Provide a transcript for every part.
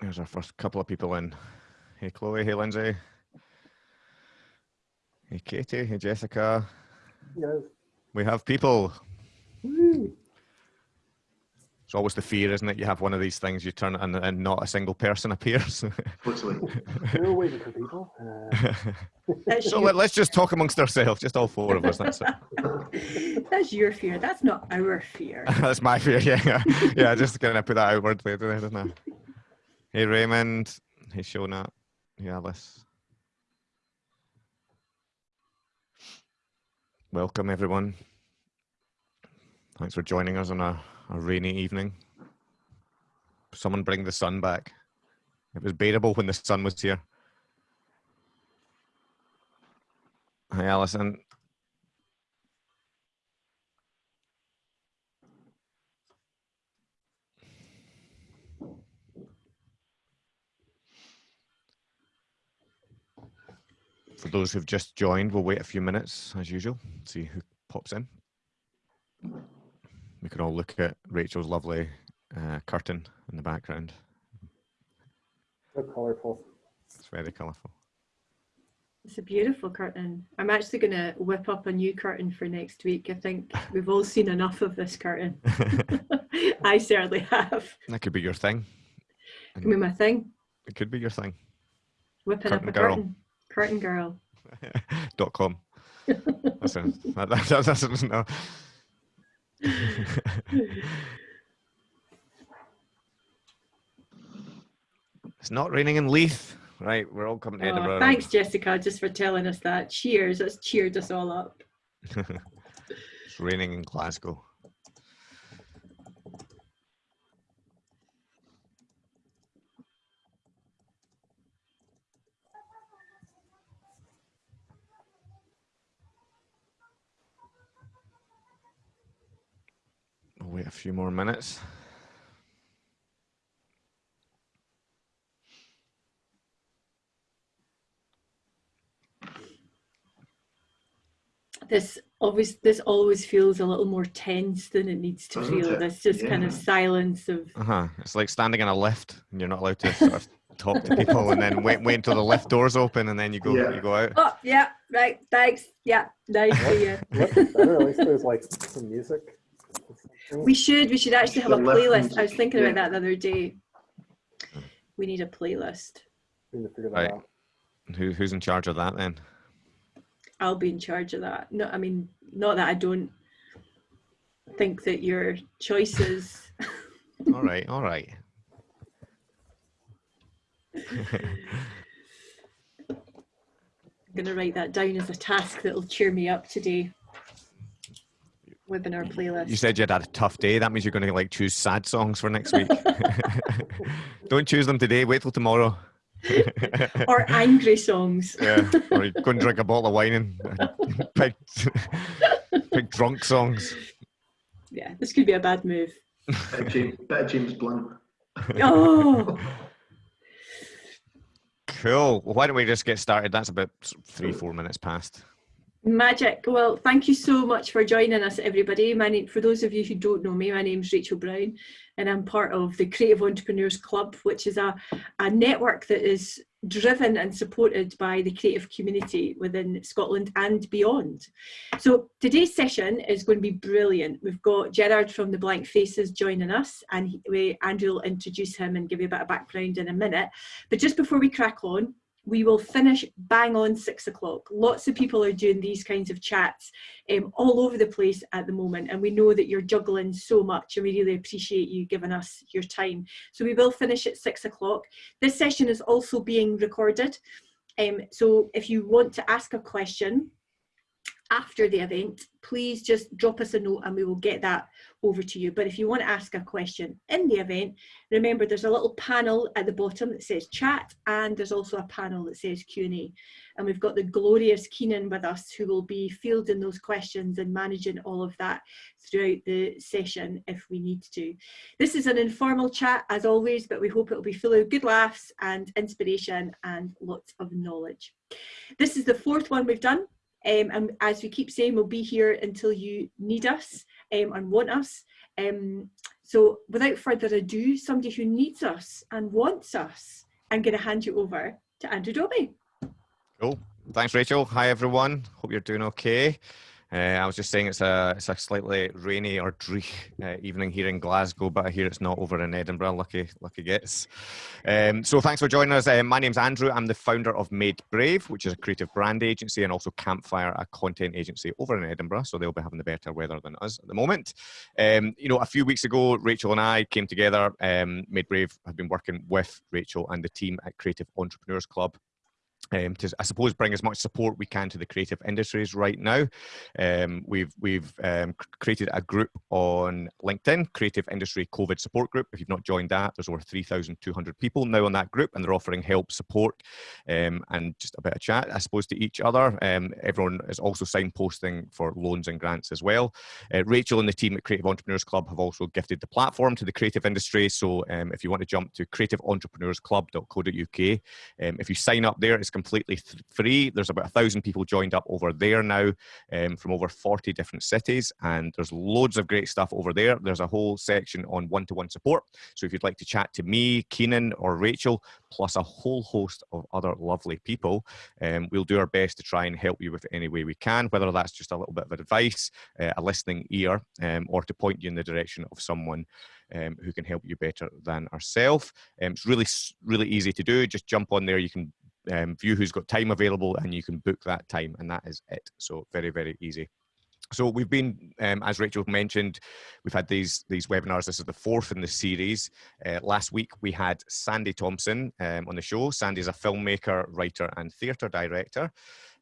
There's our first couple of people in. Hey, Chloe. Hey, Lindsay. Hey, Katie. Hey, Jessica. Yes. We have people. Woo. It's always the fear, isn't it? You have one of these things, you turn it and, and not a single person appears. Totally. We're waiting for people. Uh, so let, let's just talk amongst ourselves, just all four of us. That's it. that's your fear. That's not our fear. That's my fear. Yeah, yeah. Just gonna put that outwardly, isn't it? Hey, Raymond. Hey, Shona. Hey, Alice. Welcome, everyone. Thanks for joining us on a, a rainy evening. Someone bring the sun back. It was bearable when the sun was here. Hi, Alison. For those who've just joined, we'll wait a few minutes as usual, see who pops in. We can all look at Rachel's lovely uh, curtain in the background. so colorful. It's very colourful. It's a beautiful curtain. I'm actually going to whip up a new curtain for next week. I think we've all seen enough of this curtain. I certainly have. that could be your thing. Could be my thing. It could be your thing. Whipping Curtain up a girl. curtain. Curtain girl. Dot com. That's a, that, that, that, that's no. it's not raining in Leith. Right, we're all coming to Oh, Edinburgh. thanks, Jessica, just for telling us that. Cheers. That's cheered us all up. it's raining in Glasgow. Few more minutes. This always this always feels a little more tense than it needs to Doesn't feel. it? This just kind of silence of Uh huh. It's like standing in a lift and you're not allowed to sort of talk to people, and then wait, wait until the lift doors open, and then you go, Yeah. you go out. Oh yeah, right, thanks. Yeah, nice to you. What's better? At least there's like some music. We should. We should actually have a playlist. I was thinking about that the other day. Hmm. We need a playlist. We need to figure that Right. out. Who, who's in charge of that then? I'll be in charge of that. No, I mean, not that I don't think that your choices. all right, all right. I'm going to write that down as a task that'll cheer me up today. Webinar playlist. You said you had a tough day. That means you're going to like choose sad songs for next week. Don't choose them today. Wait till tomorrow. or angry songs. yeah, or you go and drink a bottle of wine and pick, pick drunk songs. Yeah, this could be a bad move. Bit of James, bit James Blunt. Oh, Cool. Well, why don't we just get started? That's about three, four minutes past. Magic. Well, thank you so much for joining us, everybody. My name, for those of you who don't know me, my name's Rachel Brown, and I'm part of the Creative Entrepreneurs Club, which is a, a network that is driven and supported by the creative community within Scotland and beyond. So today's session is going to be brilliant. We've got Gerard from the Blank Faces joining us, and he, Andrew will introduce him and give you a bit of background in a minute. But just before we crack on, we will finish bang on six o'clock. Lots of people are doing these kinds of chats um, all over the place at the moment, and we know that you're juggling so much, and we really appreciate you giving us your time. So we will finish at six o'clock. This session is also being recorded, um, so if you want to ask a question after the event, please just drop us a note and we will get that over to you. But if you want to ask a question in the event, remember there's a little panel at the bottom that says chat and there's also a panel that says Q&A. And we've got the glorious Keenan with us who will be fielding those questions and managing all of that throughout the session if we need to. This is an informal chat as always, but we hope it will be full of good laughs and inspiration and lots of knowledge. This is the fourth one we've done. Um, and as we keep saying, we'll be here until you need us. um, and want us. Um, so without further ado, somebody who needs us and wants us, I'm going to hand you over to Andrew Dobie. Cool. Thanks, Rachel. Hi, everyone. Hope you're doing okay. Uh, I was just saying it's a it's a slightly rainy or dreary uh, evening here in Glasgow, but I hear it's not over in Edinburgh. Lucky, lucky gets. Um, so thanks for joining us. Uh, my name's Andrew. I'm the founder of Made Brave, which is a creative brand agency, and also Campfire, a content agency over in Edinburgh. So they'll be having the better weather than us at the moment. Um, you know, a few weeks ago, Rachel and I came together. Um, Made Brave have been working with Rachel and the team at Creative Entrepreneurs Club um, to, I suppose, bring as much support we can to the creative industries right now. Um, we've we've um, created a group on LinkedIn, Creative Industry COVID Support Group. If you've not joined that, there's over 3,200 people now on that group, and they're offering help, support, um, and just a bit of chat, I suppose, to each other. Um, everyone is also signposting for loans and grants as well. Uh, Rachel and the team at Creative Entrepreneurs Club have also gifted the platform to the creative industry. So um, if you want to jump to creativeentrepreneursclub.co.uk, if you sign up there, it's completely free. There's about a thousand people joined up over there now um, from over 40 different cities, and there's loads of great stuff over there. There's a whole section on one to one support. So if you'd like to chat to me, Keenan, or Rachel, plus a whole host of other lovely people, um, we'll do our best to try and help you with any way we can, whether that's just a little bit of advice, uh, a listening ear, um, or to point you in the direction of someone um, who can help you better than ourselves. Um, it's really, really easy to do. Just jump on there. You can um, view who's got time available and you can book that time and that is it. So very, very easy. So we've been, um, as Rachel mentioned, we've had these these webinars. This is the fourth in the series. Uh, last week we had Sandy Thompson um, on the show. Sandy is a filmmaker, writer, and theatre director.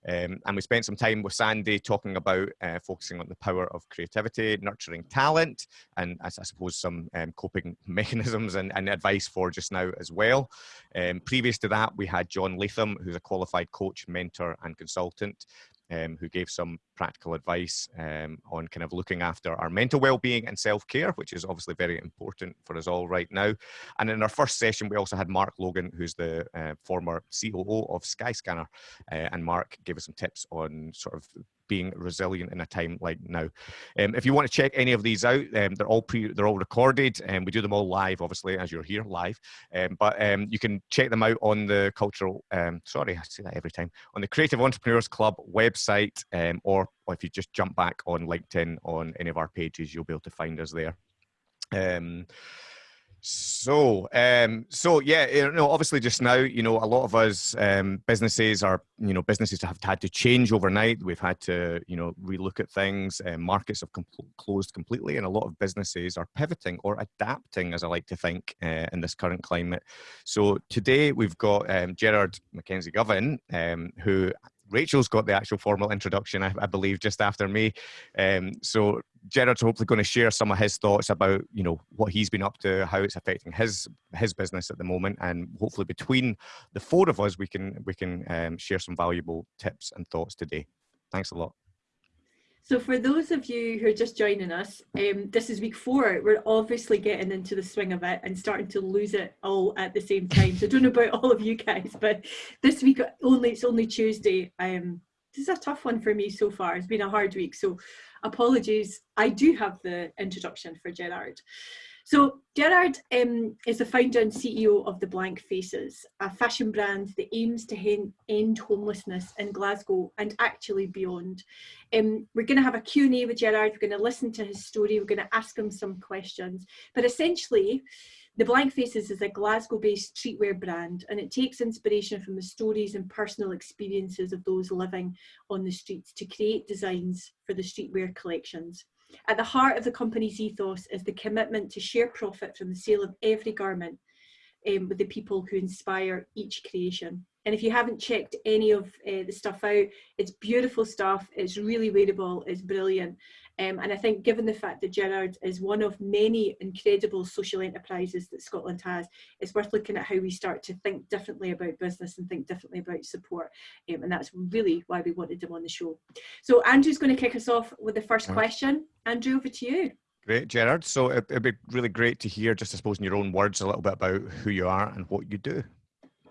Um, and we spent some time with Sandy talking about uh, focusing on the power of creativity, nurturing talent, and I, I suppose some um, coping mechanisms and, and, advice for just now as well. Um, previous to that, we had John Latham, who's a qualified coach, mentor, and consultant um, who gave some practical advice um, on kind of looking after our mental well-being and self-care, which is obviously very important for us all right now. And in our first session, we also had Mark Logan, who's the uh, former COO of Skyscanner, uh, and Mark gave us some tips on sort of being resilient in a time like now. Um, if you want to check any of these out, um, they're all pre, they're all recorded, and we do them all live, obviously, as you're here live. Um, but um, you can check them out on the cultural. Um, sorry, I say that every time on the Creative Entrepreneurs Club website, or, or if you just jump back on LinkedIn on any of our pages, you'll be able to find us there. Um, so, um, so yeah, you know, obviously just now, you know, a lot of us um, businesses are, you know, businesses have had to change overnight. We've had to, you know, relook at things. Markets have closed completely, and a lot of businesses are pivoting or adapting, as I like to think, uh, in this current climate. So today we've got um, Gerard Mackenzie Govan, um, who Rachel's got the actual formal introduction, I, I believe, just after me. Um, so Gerard's hopefully going to share some of his thoughts about, you know, what he's been up to, how it's affecting his his business at the moment, and hopefully between the four of us, we can we can um, share some valuable tips and thoughts today. Thanks a lot. So for those of you who are just joining us, um, this is week four. We're obviously getting into the swing of it and starting to lose it all at the same time. So I don't know about all of you guys, but this week only it's only Tuesday. Um, this is a tough one for me so far. It's been a hard week, so apologies. I do have the introduction for Gerard. So Gerard um, is the founder and CEO of The Blank Faces, a fashion brand that aims to end homelessness in Glasgow and actually beyond. Um, we're going to have a Q&A with Gerard, we're going to listen to his story, we're going to ask him some questions. But essentially, the Blank Faces is a Glasgow based streetwear brand and it takes inspiration from the stories and personal experiences of those living on the streets to create designs for the streetwear collections. At the heart of the company's ethos is the commitment to share profit from the sale of every garment um, with the people who inspire each creation. And if you haven't checked any of uh, the stuff out, it's beautiful stuff, it's really wearable, it's brilliant. Um, and I think given the fact that Gerard is one of many incredible social enterprises that Scotland has, it's worth looking at how we start to think differently about business and think differently about support. Um, and that's really why we wanted him on the show. So Andrew's going to kick us off with the first question. Andrew, over to you. Great, Gerard. So it'd be really great to hear, just I suppose in your own words, a little bit about who you are and what you do.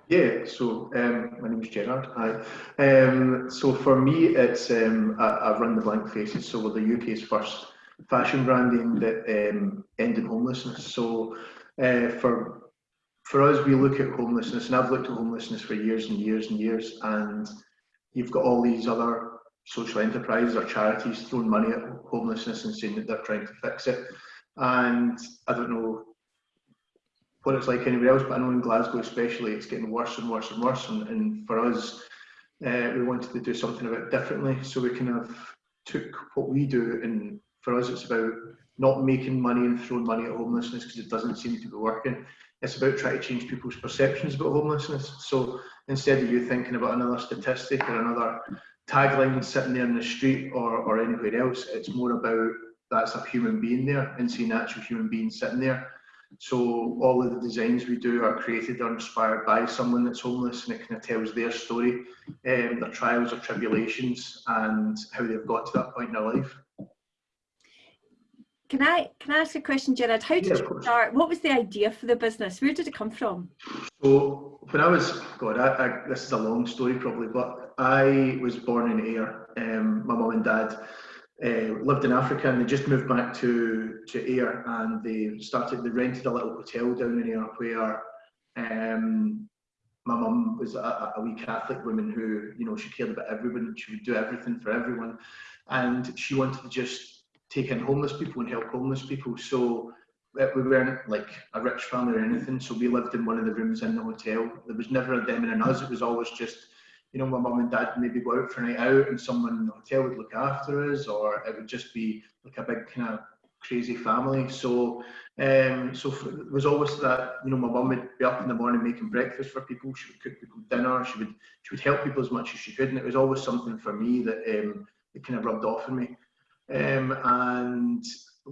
Yeah, so um, my name is Gerard. Hi. Um, so for me, it's um, I, I, run the Blank Faces. So we're the UK's first fashion branding that um, end in homelessness. So uh, for for us, we look at homelessness, and I've looked at homelessness for years and years and years, and you've got all these other social enterprises or charities throwing money at homelessness and saying that they're trying to fix it. And I don't know it's like anywhere else, but I know in Glasgow especially, it's getting worse and worse and worse. And, and for us, uh, we wanted to do something a bit differently. So we kind of took what we do, and for us, it's about not making money and throwing money at homelessness because it doesn't seem to be working. It's about trying to change people's perceptions about homelessness. So instead of you thinking about another statistic or another tagline sitting there in the street or, or anywhere else, it's more about that's a human being there and seeing actual human being sitting there. So all of the designs we do are created or inspired by someone that's homeless and it kind of tells their story, um, their trials or tribulations and how they've got to that point in their life. Can I can I ask a question, Gerard? How did Yeah, you start? What was the idea for the business? Where did it come from? So when I was, God, I, I, this is a long story probably, but I was born in Ayr. Um, my mum and dad uh, lived in Africa and they just moved back to, to Ayr and they started, they rented a little hotel down in Ayr where um, my mum was a, a wee Catholic woman who, you know, she cared about everyone, she would do everything for everyone. And she wanted to just take in homeless people and help homeless people. So uh, we weren't like a rich family or anything, so we lived in one of the rooms in the hotel. There was never a them and an us. It was always just, you know, my mum and dad maybe go out for a night out, and someone in the hotel would look after us, or it would just be like a big kind of crazy family. So, um, so f- it was always that you know, my mum would be up in the morning making breakfast for people. She would cook people dinner. She would she would help people as much as she could, and it was always something for me that um, that kind of rubbed off on me. Um, and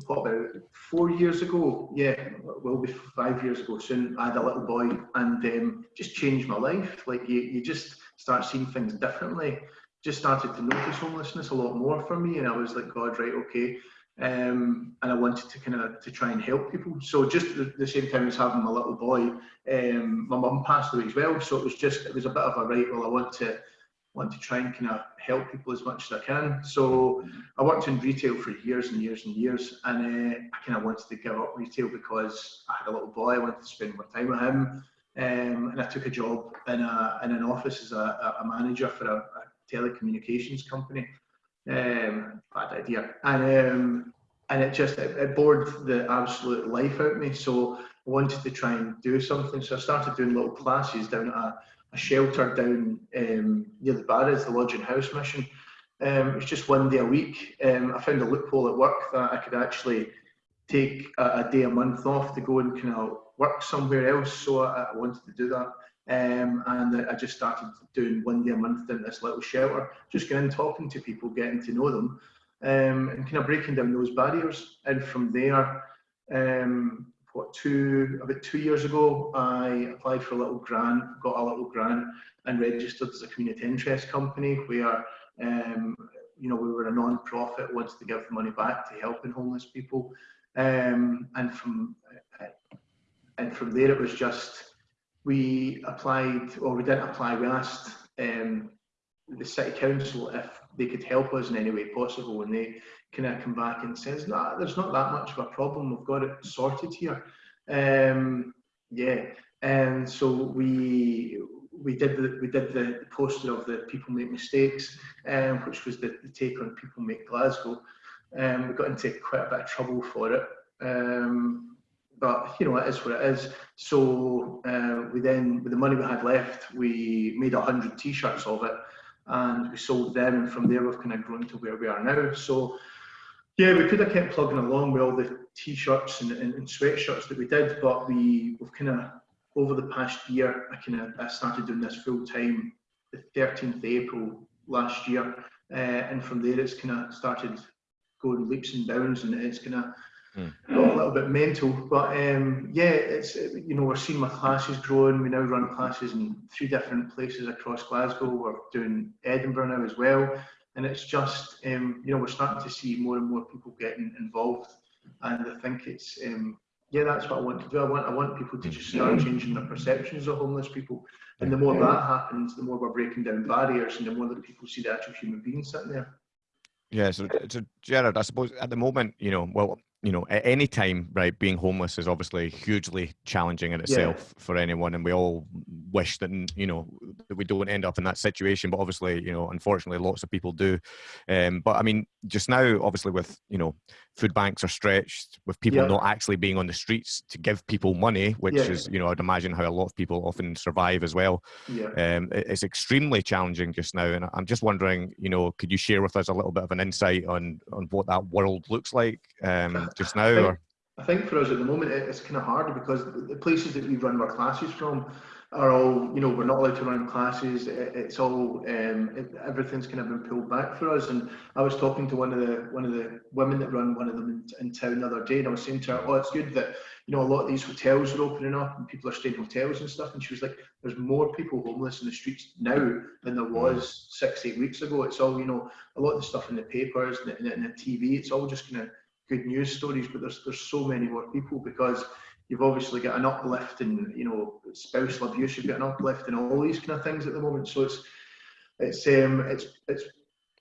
what about four years ago? Yeah, will be five years ago soon. I had a little boy, and um, just changed my life. Like you, you just start seeing things differently. Just started to notice homelessness a lot more for me, and I was like, God, right, okay. Um, and I wanted to kind of to try and help people. So just the, the same time as having my little boy, um, my mum passed away as well. So it was just it was a bit of a right. Well, I want to want to try and kind of help people as much as I can. So I worked in retail for years and years and years, and uh, I kind of wanted to give up retail because I had a little boy. I wanted to spend more time with him, um, and I took a job in a in an office as a, a manager for a, a telecommunications company. Um, bad idea, and um, and it just it, it bored the absolute life out of me. So I wanted to try and do something. So I started doing little classes down at a, a shelter down um, near the Barras, the Lodging House Mission. Um, it was just one day a week. Um, I found a loophole at work that I could actually take a, a day a month off to go and kind of work somewhere else. So I, I wanted to do that. Um, and I just started doing one day a month in this little shelter, just going in, talking to people, getting to know them, um, and kind of breaking down those barriers. And from there, um, what two about two years ago, I applied for a little grant, got a little grant, and registered as a community interest company where um, you know we were a non-profit, wanted to give money back to helping homeless people, um, and from and from there it was just we applied, or we didn't apply. We asked um, the city council if they could help us in any way possible, and they kind of come back and says, "No, there's not that much of a problem. We've got it sorted here." Um, yeah, and so we we did the we did the poster of the People Make Mistakes, um, which was the, the take on People Make Glasgow. Um, we got into quite a bit of trouble for it. Um, but you know it is what it is. So uh, we then, with the money we had left, we made hundred T-shirts of it, and we sold them. And from there, we've kind of grown to where we are now. So yeah, we could have kept plugging along with all the T-shirts and, and, and sweatshirts that we did, but we we've kind of over the past year, I kind of I started doing this full time the 13th of April last year, uh, and from there it's kind of started going leaps and bounds, and it's kind of got a little bit mental, but um, yeah, it's you know we're seeing my classes growing. We now run classes in three different places across Glasgow. We're doing Edinburgh now as well, and it's just um, you know we're starting to see more and more people getting involved, and I think it's um, yeah that's what I want to do. I want I want people to just start changing their perceptions of homeless people, and the more that happens, the more we're breaking down barriers, and the more that people see the actual human being sitting there. Yeah, so, so Gerard, I suppose at the moment, you know, well, you know, at any time, right, being homeless is obviously hugely challenging in itself yeah. for anyone, and we all wish that you know that we don't end up in that situation. But obviously, you know, unfortunately, lots of people do. Um, but I mean, just now, obviously, with you know, food banks are stretched, with people yeah. not actually being on the streets to give people money, which yeah. is, you know, I'd imagine how a lot of people often survive as well. Yeah. Um, it's extremely challenging just now, and I'm just wondering, you know, could you share with us a little bit of an insight on on what that world looks like? Um, just now? I think, or? I think for us at the moment it's kind of hard because the places that we run our classes from are all you know we're not allowed to run classes. It's all um, it, everything's kind of been pulled back for us. And i was talking to one of the one of the women that run one of them in, in town the other day and i was saying to her oh it's good that you know a lot of these hotels are opening up and people are staying in hotels and stuff. And she was like there's more people homeless in the streets now than there was six eight weeks ago. It's all you know a lot of the stuff in the papers and the, and the tv it's all just kind of good news stories, but there's there's so many more people because you've obviously got an uplift in you know spousal abuse, you've got an uplift in all these kind of things at the moment. So it's it's um it's it's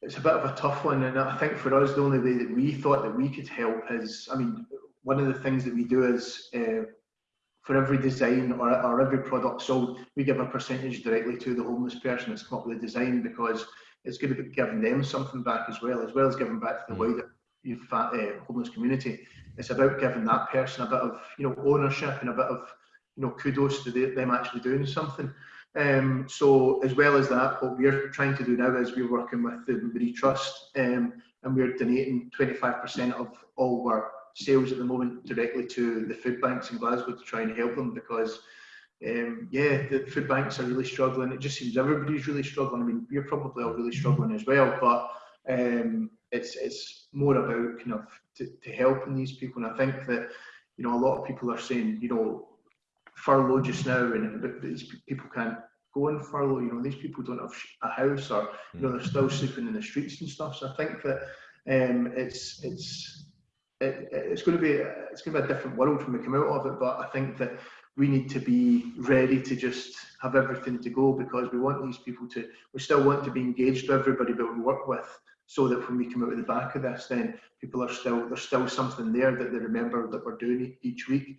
it's a bit of a tough one, and I think for us the only way that we thought that we could help is, I mean, one of the things that we do is. Uh, for every design or, or every product sold, we give a percentage directly to the homeless person that's come up with the design because it's going to be giving them something back as well, as well as giving back to the mm. wider youth uh, homeless community. It's about giving that person a bit of you know ownership and a bit of you know kudos to the, them actually doing something. Um, so as well as that, what we're trying to do now is we're working with the Marie Trust um, and we're donating 25% of all our sales at the moment directly to the food banks in Glasgow to try and help them because um, yeah, the food banks are really struggling. It just seems everybody's really struggling. I mean, we're probably all really struggling as well, but um, it's it's more about kind of to, to helping these people. And I think that you know a lot of people are saying you know furlough just now, and these people can't go on furlough. You know these people don't have a house, or you know they're still sleeping in the streets and stuff. So I think that um, it's it's it, it's going to be it's going to be a different world when we come out of it. But I think that we need to be ready to just have everything to go because we want these people to we still want to be engaged with everybody that we work with so that when we come out of the back of this, then people are still there's still something there that they remember that we're doing each week.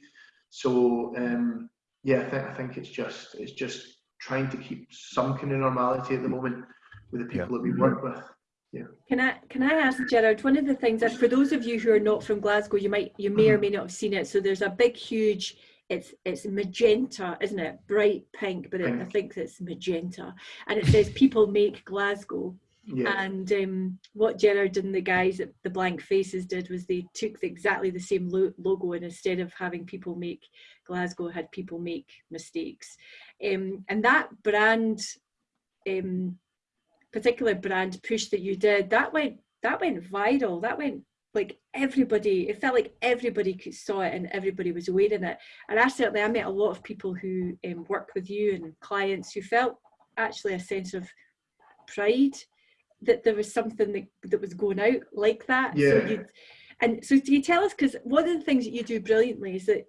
So um, yeah, I think I think it's just it's just trying to keep some kind of normality at the moment with the people yeah. that we work with. Yeah. Can I can I ask Gerard? One of the things that for those of you who are not from Glasgow, you might you may or mm-hmm. may not have seen it. So there's a big, huge. It's it's magenta, isn't it? Bright pink, but it, I think it's magenta, and it says "People make Glasgow." Yeah. And um, what Gerard and the guys at the Blank Faces did was they took the, exactly the same lo logo and instead of having people make Glasgow, had people make mistakes. Um, and that brand, um, particular brand push that you did, that went that went viral. That went like everybody. It felt like everybody saw it and everybody was wearing it. And I certainly I met a lot of people who um, work with you and clients who felt actually a sense of pride that there was something that, that was going out like that. Yeah. So and so do you tell us, because one of the things that you do brilliantly is that,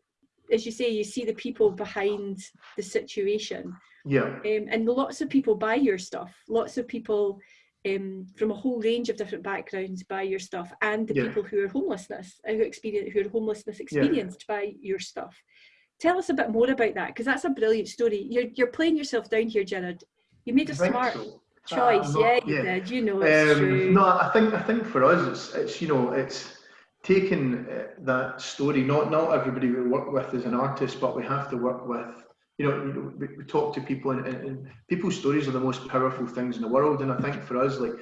as you say, you see the people behind the situation. Yeah. Um, and lots of people buy your stuff. Lots of people um, from a whole range of different backgrounds buy your stuff, and the yeah. people who are homelessness, who experience, who are homelessness experienced yeah. buy your stuff. Tell us a bit more about that, because that's a brilliant story. You're you're playing yourself down here, Gerard. You made a smart. So choice. Uh, yeah, you yeah. did. You know, it's um, true. No, I think I think for us, it's it's you know it's taking uh, that story. Not not everybody we work with is an artist, but we have to work with. You know, we, we talk to people, and, and, and people's stories are the most powerful things in the world. And I think for us, like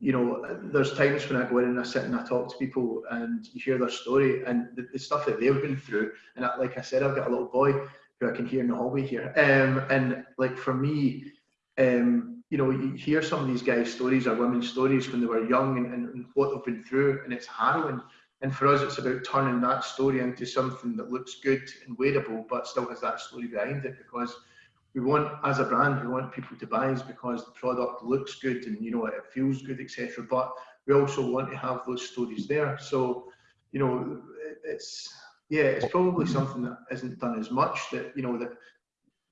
you know, there's times when I go in and I sit and I talk to people and you hear their story and the, the stuff that they've been through. And I, like I said, I've got a little boy who I can hear in the hallway here. Um, and like for me, um, you know, you hear some of these guys' stories or women's stories when they were young and, and, and, what they've been through, and it's harrowing. And for us, it's about turning that story into something that looks good and wearable, but still has that story behind it. Because we want, as a brand, we want people to buy us because the product looks good and you know it feels good, etc. But we also want to have those stories there. So, you know, it's yeah, it's probably something that isn't done as much. That you know that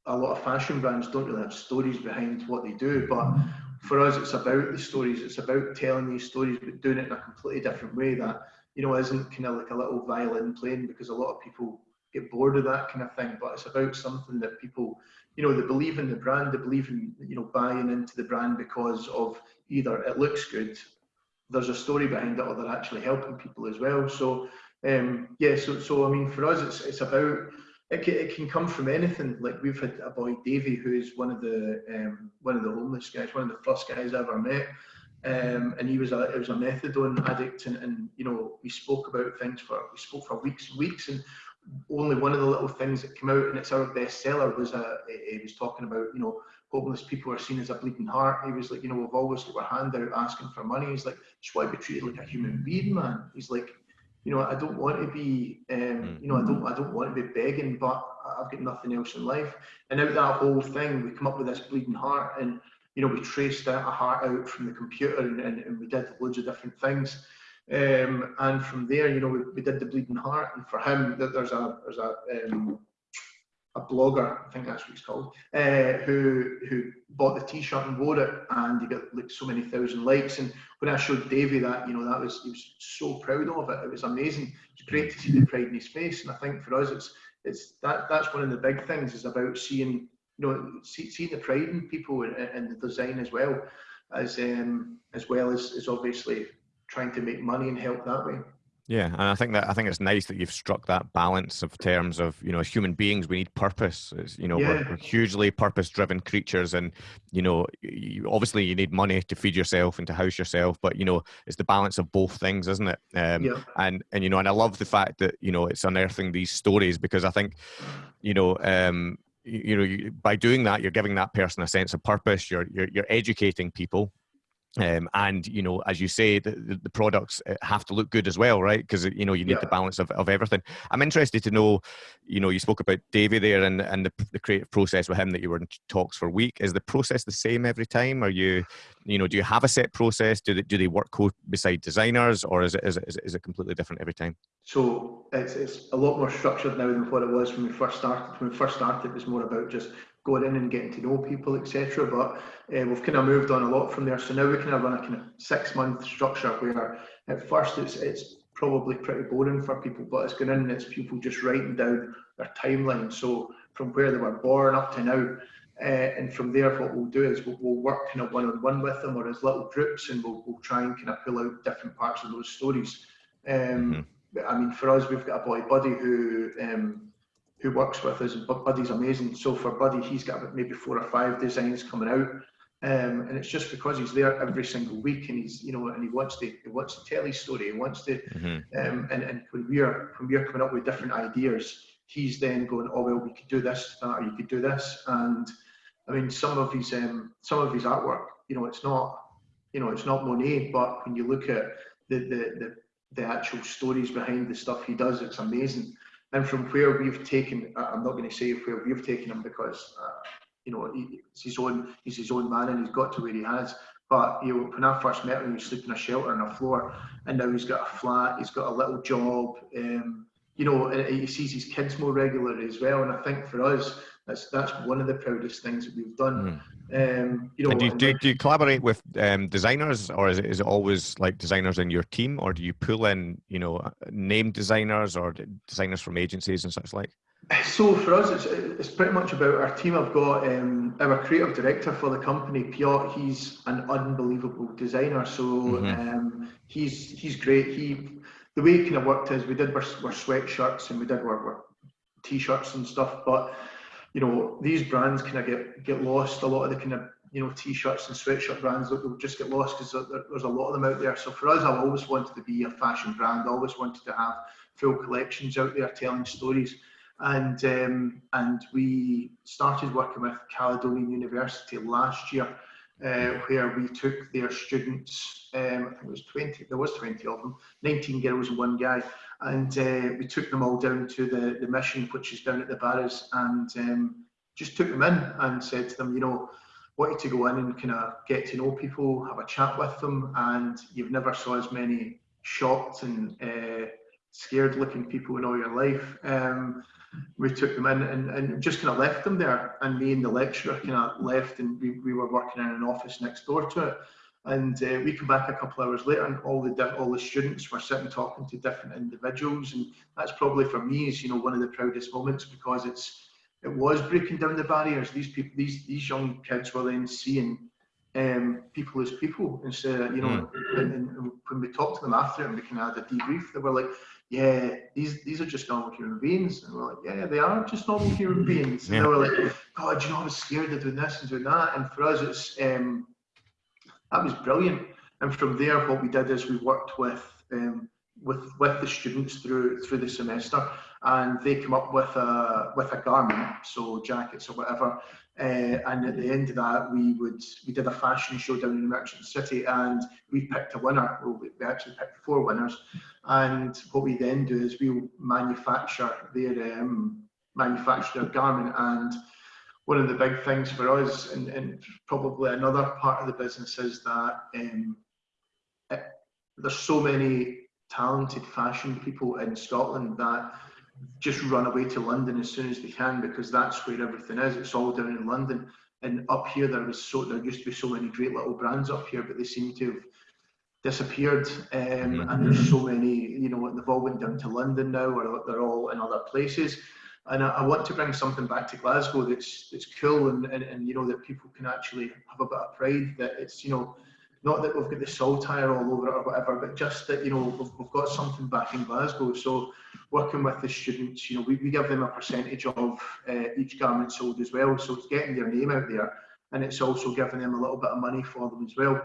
a lot of fashion brands don't really have stories behind what they do, but for us, it's about the stories. It's about telling these stories, but doing it in a completely different way that you know isn't kind of like a little violin playing because a lot of people get bored of that kind of thing. But it's about something that people, you know, they believe in the brand, they believe in you know buying into the brand because of either it looks good, there's a story behind it, or they're actually helping people as well. So um, yeah, so so I mean, for us, it's it's about it can, it can come from anything. Like we've had a boy Davy, who is one of the um, one of the homeless guys, one of the first guys I ever met, um, and he was a it was a methadone addict, and, and you know we spoke about things for we spoke for weeks and weeks, and only one of the little things that came out, and it's our bestseller, was a he was talking about you know homeless people are seen as a bleeding heart. He was like, you know, we've always got our hand out asking for money. He's like, just to be treated like a human being, man. He's like, you know, I don't want to be, um, you know, I don't, I don't want to be begging, but I've got nothing else in life. And out that whole thing, we come up with this bleeding heart, and you know, we traced a heart out from the computer, and, and, and we did loads of different things. Um, and from there, you know, we, we did the bleeding heart, and for him, there's a there's a um, a blogger, I think that's what he's called, uh, who who bought the T-shirt and wore it, and he got like so many thousand likes. And when I showed Davey that, you know, that was he was so proud of it. It was amazing. It's great to see the pride in his face. And I think for us, it's it's that that's one of the big things is about seeing you know see, seeing the pride in people and, the design as well as um, as well as as obviously trying to make money and help that way. Yeah, and I think that I think it's nice that you've struck that balance of terms of you know as human beings we need purpose. It's, you know yeah. we're, we're, hugely purpose-driven creatures, and you know you, obviously you need money to feed yourself and to house yourself, but you know it's the balance of both things, isn't it? Um, yeah. And and you know and I love the fact that you know it's unearthing these stories because I think you know um, you, you know you, by doing that you're giving that person a sense of purpose. You're you're, you're educating people um, and you know, as you say, the, the, products uh, have to look good as well, right? Because you know you need yeah. the balance of, of everything. I'm interested to know, you know, you spoke about Davey there and and the, the creative process with him that you were in talks for a week. Is the process the same every time? Are you, you know, do you have a set process? Do they do they work co- beside designers, or is it, is it is it completely different every time? So it's it's a lot more structured now than what it was when we first started. When we first started, it was more about just going in and getting to know people, etc. But uh, we've kind of moved on a lot from there. So now we kind of run a kind of six month structure where at first it's it's probably pretty boring for people, but it's going in and it's people just writing down their timeline. So from where they were born up to now. Uh, and from there, what we'll do is we'll, we'll work kind of one on one with them or as little groups, and we'll, we'll try and kind of pull out different parts of those stories. Um, mm-hmm. I mean, for us, we've got a boy Buddy who um, who works with us. And Buddy's amazing. So for Buddy, he's got maybe four or five designs coming out. Um, and it's just because he's there every single week and he's you know and he wants to he wants to tell his story he wants to mm-hmm. um, and, and when we're when we're coming up with different ideas he's then going oh well we could do this that, or you could do this and I mean some of his um, some of his artwork you know it's not you know it's not Monet but when you look at the the the, the actual stories behind the stuff he does it's amazing and from where we've taken, I'm not going to say where we've taken him because uh, you know he's his own, he's his own man, and he's got to where he has. But you know, when I first met him, he was sleeping in a shelter on a floor, and now he's got a flat, he's got a little job. Um, you know, he sees his kids more regularly as well. And I think for us, that's that's one of the proudest things that we've done. Mm. Um, you know, do, you, do, do, you collaborate with um, designers, or is it, is it always like designers in your team, or do you pull in, you know, uh, name designers or designers from agencies and such like? So for us, it's, it's pretty much about our team. I've got um, our creative director for the company, Piotr. He's an unbelievable designer. So mm-hmm. um, he's he's great. He the way it kind of worked is we did wear, wear sweatshirts and we did wear, wear t-shirts and stuff, but you know, these brands kind of get get lost. A lot of the kind of you know t-shirts and sweatshirt brands that will just get lost because there's a lot of them out there. So for us, I've always wanted to be a fashion brand. I always wanted to have full collections out there telling stories. And um, and we started working with Caledonian University last year, uh, where we took their students. Um, I think it was 20. There was 20 of them, 19 girls and one guy, and uh, we took them all down to the, the mission, which is down at the Barras, and um, just took them in and said to them, you know, wanted to go in and kind of get to know people, have a chat with them, and you've never saw as many shocked and uh, scared looking people in all your life. Um, we took them in and, and just kind of left them there. And me and the lecturer kind of left, and we, we were working in an office next door to it. And uh, we come back a couple hours later, and all the all the students were sitting talking to different individuals, and that's probably for me is you know one of the proudest moments because it's it was breaking down the barriers. These people, these these young kids were then seeing um, people as people instead of you know. Mm. And, and, when we talked to them after and we kind of had a debrief, they were like, "Yeah, these these are just normal human beings," and we're like, "Yeah, they are just normal human beings." And yeah. they were like, "God, you know, I was scared of doing this and doing that," and for us, it's um, that was brilliant. And from there, what we did is we worked with um, with with the students through through the semester, and they come up with a with a garment, so jackets or whatever. Uh, and at the end of that, we would we did a fashion show down in Merchant City, and we picked a winner. Well, we actually picked four winners, and what we then do is we manufacture their um, manufacture their garment and one of the big things for us, and, and probably another part of the business, is that um, it, there's so many talented fashion people in Scotland that just run away to London as soon as they can because that's where everything is. It's all down in London. And up here, there was so there used to be so many great little brands up here, but they seem to have disappeared. Um, mm-hmm. And there's so many, you know, they've all went down to London now, or they're all in other places and I, I, want to bring something back to Glasgow that's that's cool and, and, and you know that people can actually have a bit of pride that it's you know not that we've got the saltire all over it or whatever, but just that you know we've, we've got something back in Glasgow. So working with the students, you know, we, we give them a percentage of uh, each garment sold as well. So it's getting their name out there, and it's also giving them a little bit of money for them as well.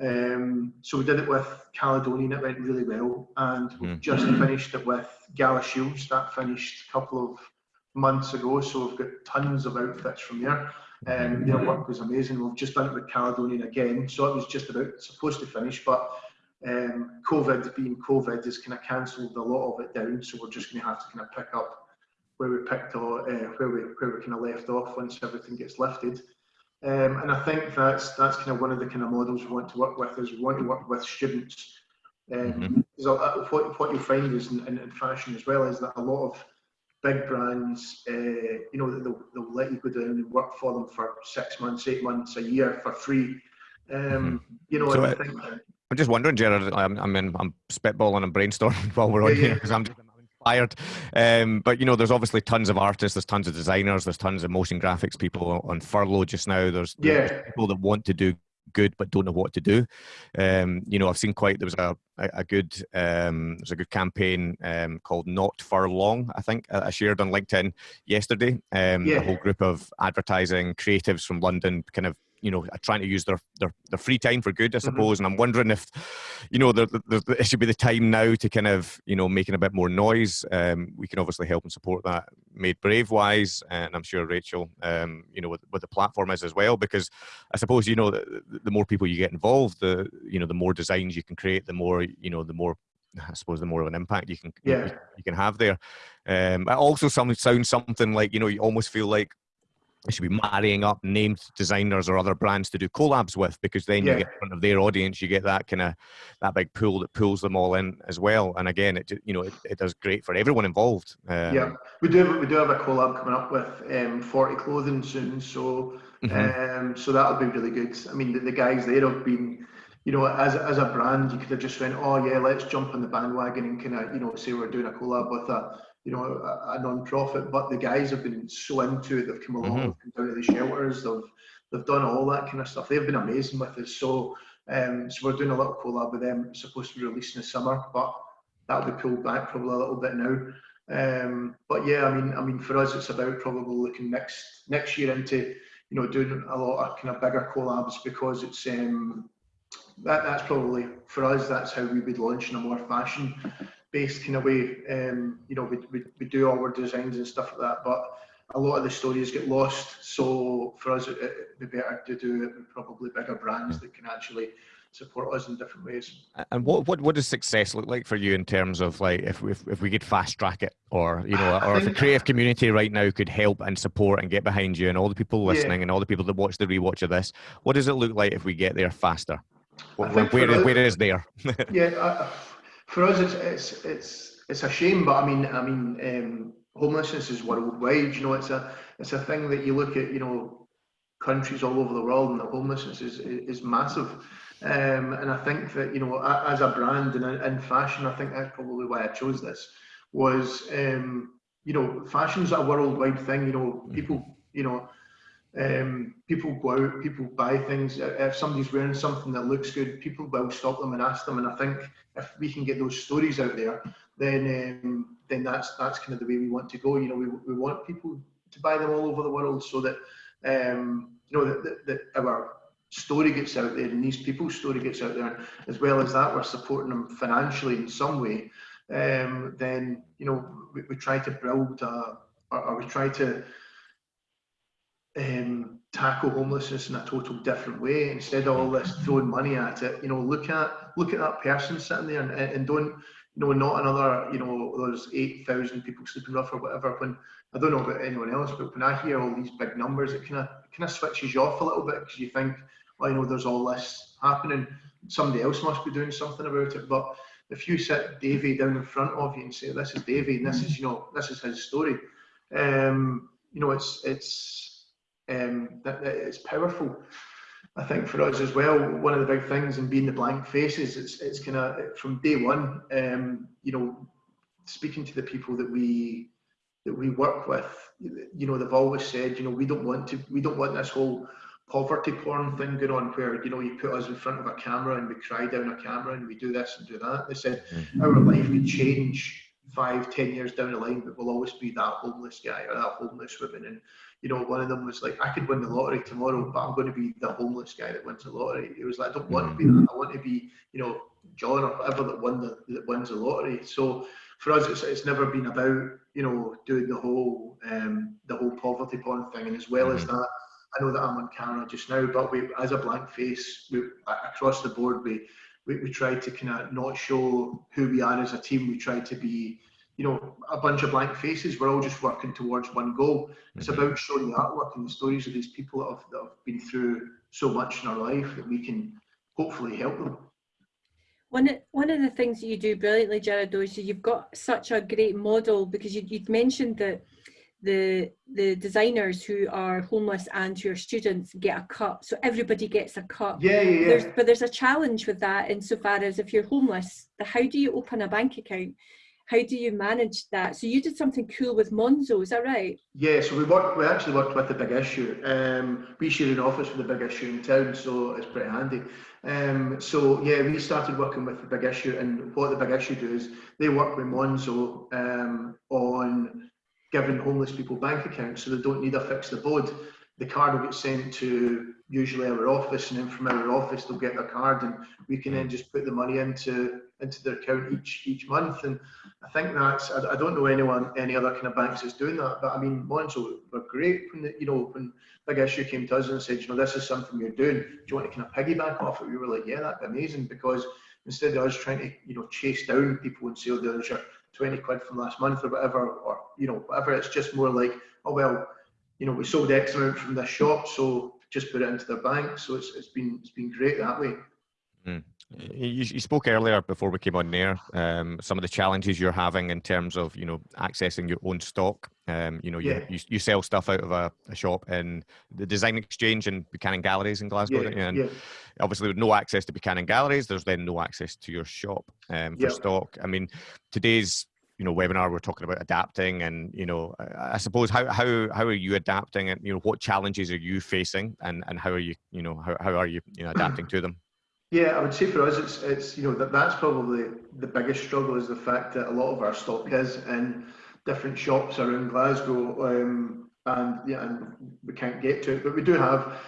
Um, so we did it with Caledonian, it went really well, and mm. just finished it with Galashiels. That finished a couple of months ago, so we've got tons of outfits from there. Um, their work was amazing. We've just done it with Caledonian again, so it was just about supposed to finish, but um, COVID being COVID has kind of cancelled a lot of it down. So we're just going to have to kind of pick up where we picked or uh, where we where we kind of left off once everything gets lifted. Um, and I think that's that's kind of one of the kind of models we want to work with is we want to work with students. Um, mm-hmm. so what, what you find is in, in, in, fashion as well is that a lot of big brands, uh, you know, they'll, they'll let you go down and work for them for six months, eight months, a year for free. Um, mm-hmm. You know, so I think. I'm just wondering, Gerard. I'm, I mean, I'm spitballing and brainstorming while we're on yeah, here because I'm just inspired. Um, but you know, there's obviously tons of artists, there's tons of designers, there's tons of motion graphics people on furlough just now. There's, yeah. there's people that want to do good but don't know what to do. Um, you know, I've seen quite there was a a, good um, there's a good campaign um, called Not for Long. I think I shared on LinkedIn yesterday. Um, yeah. A whole group of advertising creatives from London kind of you know trying to use their their, their free time for good, I mm-hmm. suppose. Mm-hmm. And I'm wondering if you know there, there, there, it should be the time now to kind of you know making a bit more noise. Um, we can obviously help and support that. Made Brave wise, and I'm sure Rachel, um, you know, with, with the platform is as well. Because I suppose you know the, the more people you get involved, the you know the more designs you can create, the more you know the more I suppose the more of an impact you can yeah. you, you can have there. Um, it also some, sounds something like you know you almost feel like they should be marrying up named designers or other brands to do collabs with because then yeah. you get in front of their audience you get that kind of that big pool that pulls them all in as well and again it you know it, it does great for everyone involved um, yeah we do have, we do have a collab coming up with um, 40 clothing soon so mm-hmm. um, so that'll be really good i mean the, the guys there have been you know, as, as a brand, you could have just went, oh yeah, let's jump on the bandwagon and kind of, you know, say we're doing a collab with a, you know, a, a non-profit, but the guys have been so into it. They've come along, mm-hmm. they've come down to the shelters, they've they've done all that kind of stuff. They've been amazing with us. So, um, so we're doing a little collab with them. It's supposed to be released in the summer, but that'll be pulled back probably a little bit now. Um, but yeah, I mean, I mean, for us, it's about probably looking next next year into you know doing a lot of kind of bigger collabs because it's um, that that's probably for us. That's how we would launch in a more fashion based kind of way. Um, you know, we, we, we do all our designs and stuff like that, but a lot of the stories get lost. So for us, it, would be better to do it with probably bigger brands that can actually support us in different ways. And what what what does success look like for you in terms of like if if, if we could fast track it, or you know, or if the creative community right now could help and support and get behind you, and all the people listening yeah. and all the people that watch the rewatch of this, what does it look like if we get there faster? Where, where, where is there? yeah. For us, it's it's it's it's a shame, but I mean, I mean, um, homelessness is worldwide. You know, it's a it's a thing that you look at. You know, countries all over the world, and the homelessness is is massive. Um, and I think that you know, as a brand and in fashion, I think that's probably why I chose this. Was um, you know, fashion's a worldwide thing. You know, people, you know, um, people go out, people buy things. If somebody's wearing something that looks good, people will stop them and ask them. And I think if we can get those stories out there, then um, then that's that's kind of the way we want to go. You know, we, we want people to buy them all over the world so that um, you know that, that, that our story gets out there and these people's story gets out there. As well as that, we're supporting them financially in some way. Um, then you know we, we try to build a, or, or we try to um, tackle homelessness in a total different way instead of all this throwing money at it. You know, look at look at that person sitting there and, and don't you know not another you know there's eight thousand people sleeping rough or whatever. When I don't know about anyone else, but when I hear all these big numbers, it kind of kind of switches you off a little bit because you think, well, you know, there's all this happening. Somebody else must be doing something about it. But if you sit Davy down in front of you and say, "This is Davy, and this is you know this is his story," um, you know, it's it's um, that, powerful. I think for us as well, one of the big things in being the blank faces, it's it's kind of from day one, um, you know, speaking to the people that we that we work with, you know, they've always said, you know, we don't want to, we don't want this whole poverty porn thing going on where you know you put us in front of a camera and we cry down a camera and we do this and do that. They said mm-hmm. our life could change five, ten years down the line, but we'll always be that homeless guy or that homeless woman. And you know, one of them was like, I could win the lottery tomorrow, but I'm going to be the homeless guy that wins the lottery. It was like, I don't want to be that. I want to be, you know, John or whatever that won the that wins the lottery. So for us, it's, it's never been about, you know, doing the whole um, the whole poverty porn thing. And as well mm-hmm. as that, I know that I'm on camera just now, but we, as a blank face, we, across the board, we, we, we try to kind of not show who we are as a team. We try to be you know, a bunch of blank faces. We're all just working towards one goal. It's mm-hmm. about showing the artwork and the stories of these people that have, that have been through so much in our life that we can hopefully help them. One, one of the things that you do brilliantly, Jared, though, is you've got such a great model because you, you've mentioned that the the designers who are homeless and who are students get a cut so everybody gets a cut yeah, yeah, yeah. There's, but there's a challenge with that insofar as if you're homeless the how do you open a bank account how do you manage that? So you did something cool with Monzo, is that right? Yeah, so we worked. We actually worked with the Big Issue. Um, we share an office with the Big Issue in town, so it's pretty handy. Um, so yeah, we started working with the Big Issue, and what the Big Issue do is they work with Monzo um, on giving homeless people bank accounts, so they don't need a fixed abode. The card will get sent to usually our office, and then from our office they'll get their card, and we can then just put the money into into their account each each month. And I think that's I, I, don't know anyone any other kind of banks that's doing that, but I mean Monzo were great when the, you know when Big Issue came to us and said, you know, this is something you're doing. Do you want to kind of piggyback off it? We were like, yeah, that'd be amazing because instead of us trying to you know chase down people and say, oh, there's your 20 quid from last month or whatever, or you know whatever, it's just more like, oh well, you know, we sold X amount from this shop, so just put it into their bank. So it's, it's been it's been great that way. Mm. You, you, spoke earlier before we came on there. Um, some of the challenges you're having in terms of you know accessing your own stock. Um, you know, yeah. you, you sell stuff out of a, a, shop in the Design Exchange and Buchanan Galleries in Glasgow, yeah, and yeah. obviously with no access to Buchanan Galleries, there's then no access to your shop um, for stock. I mean, today's you know webinar we're talking about adapting and you know i suppose how how how are you adapting and you know what challenges are you facing and and how are you you know how, how are you you know adapting to them yeah i would say for us it's it's you know that that's probably the biggest struggle is the fact that a lot of our stock is in different shops around glasgow um, and yeah and we can't get to it but we do have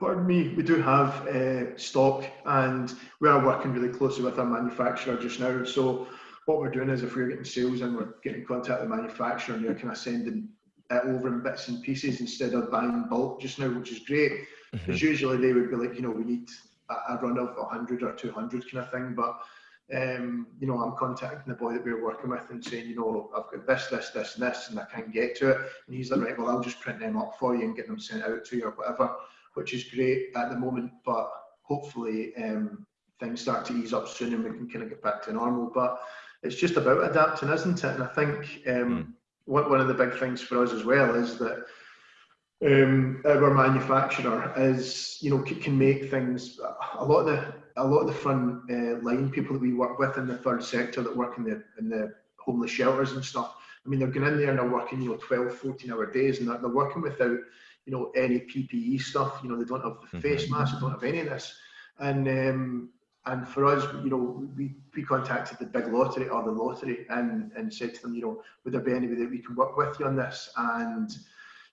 pardon me, we do have uh, stock and we are working really closely with our manufacturer just now. So what we're doing is if we're getting sales and we're getting contact with the manufacturer and you're kind of sending it over in bits and pieces instead of buying bulk just now, which is great. Because mm-hmm. usually they would be like, you know, we need a, a run of 100 or 200 kind of thing. But, um, you know, I'm contacting the boy that we are working with and saying, you know, I've got this, this, this, and this, and I can't get to it. And he's like, right, well, I'll just print them up for you and get them sent out to you or whatever, which is great at the moment. But hopefully um, things start to ease up soon and we can kind of get back to normal. But it's just about adapting, isn't it? And I think um, Mm. one, one of the big things for us as well is that um, our manufacturer is, you know, can make things. A lot of the a lot of the front uh, line people that we work with in the third sector that work in the in the homeless shelters and stuff. I mean, they're going in there and they're working, you know, 12, 14 hour days, and they're, they're working without, you know, any PPE stuff. You know, they don't have the Mhm. face masks, they don't have any of this. And um, and for us, you know, we, we contacted the big lottery or the lottery and, and said to them, you know, would there be anybody that we can work with you on this? And,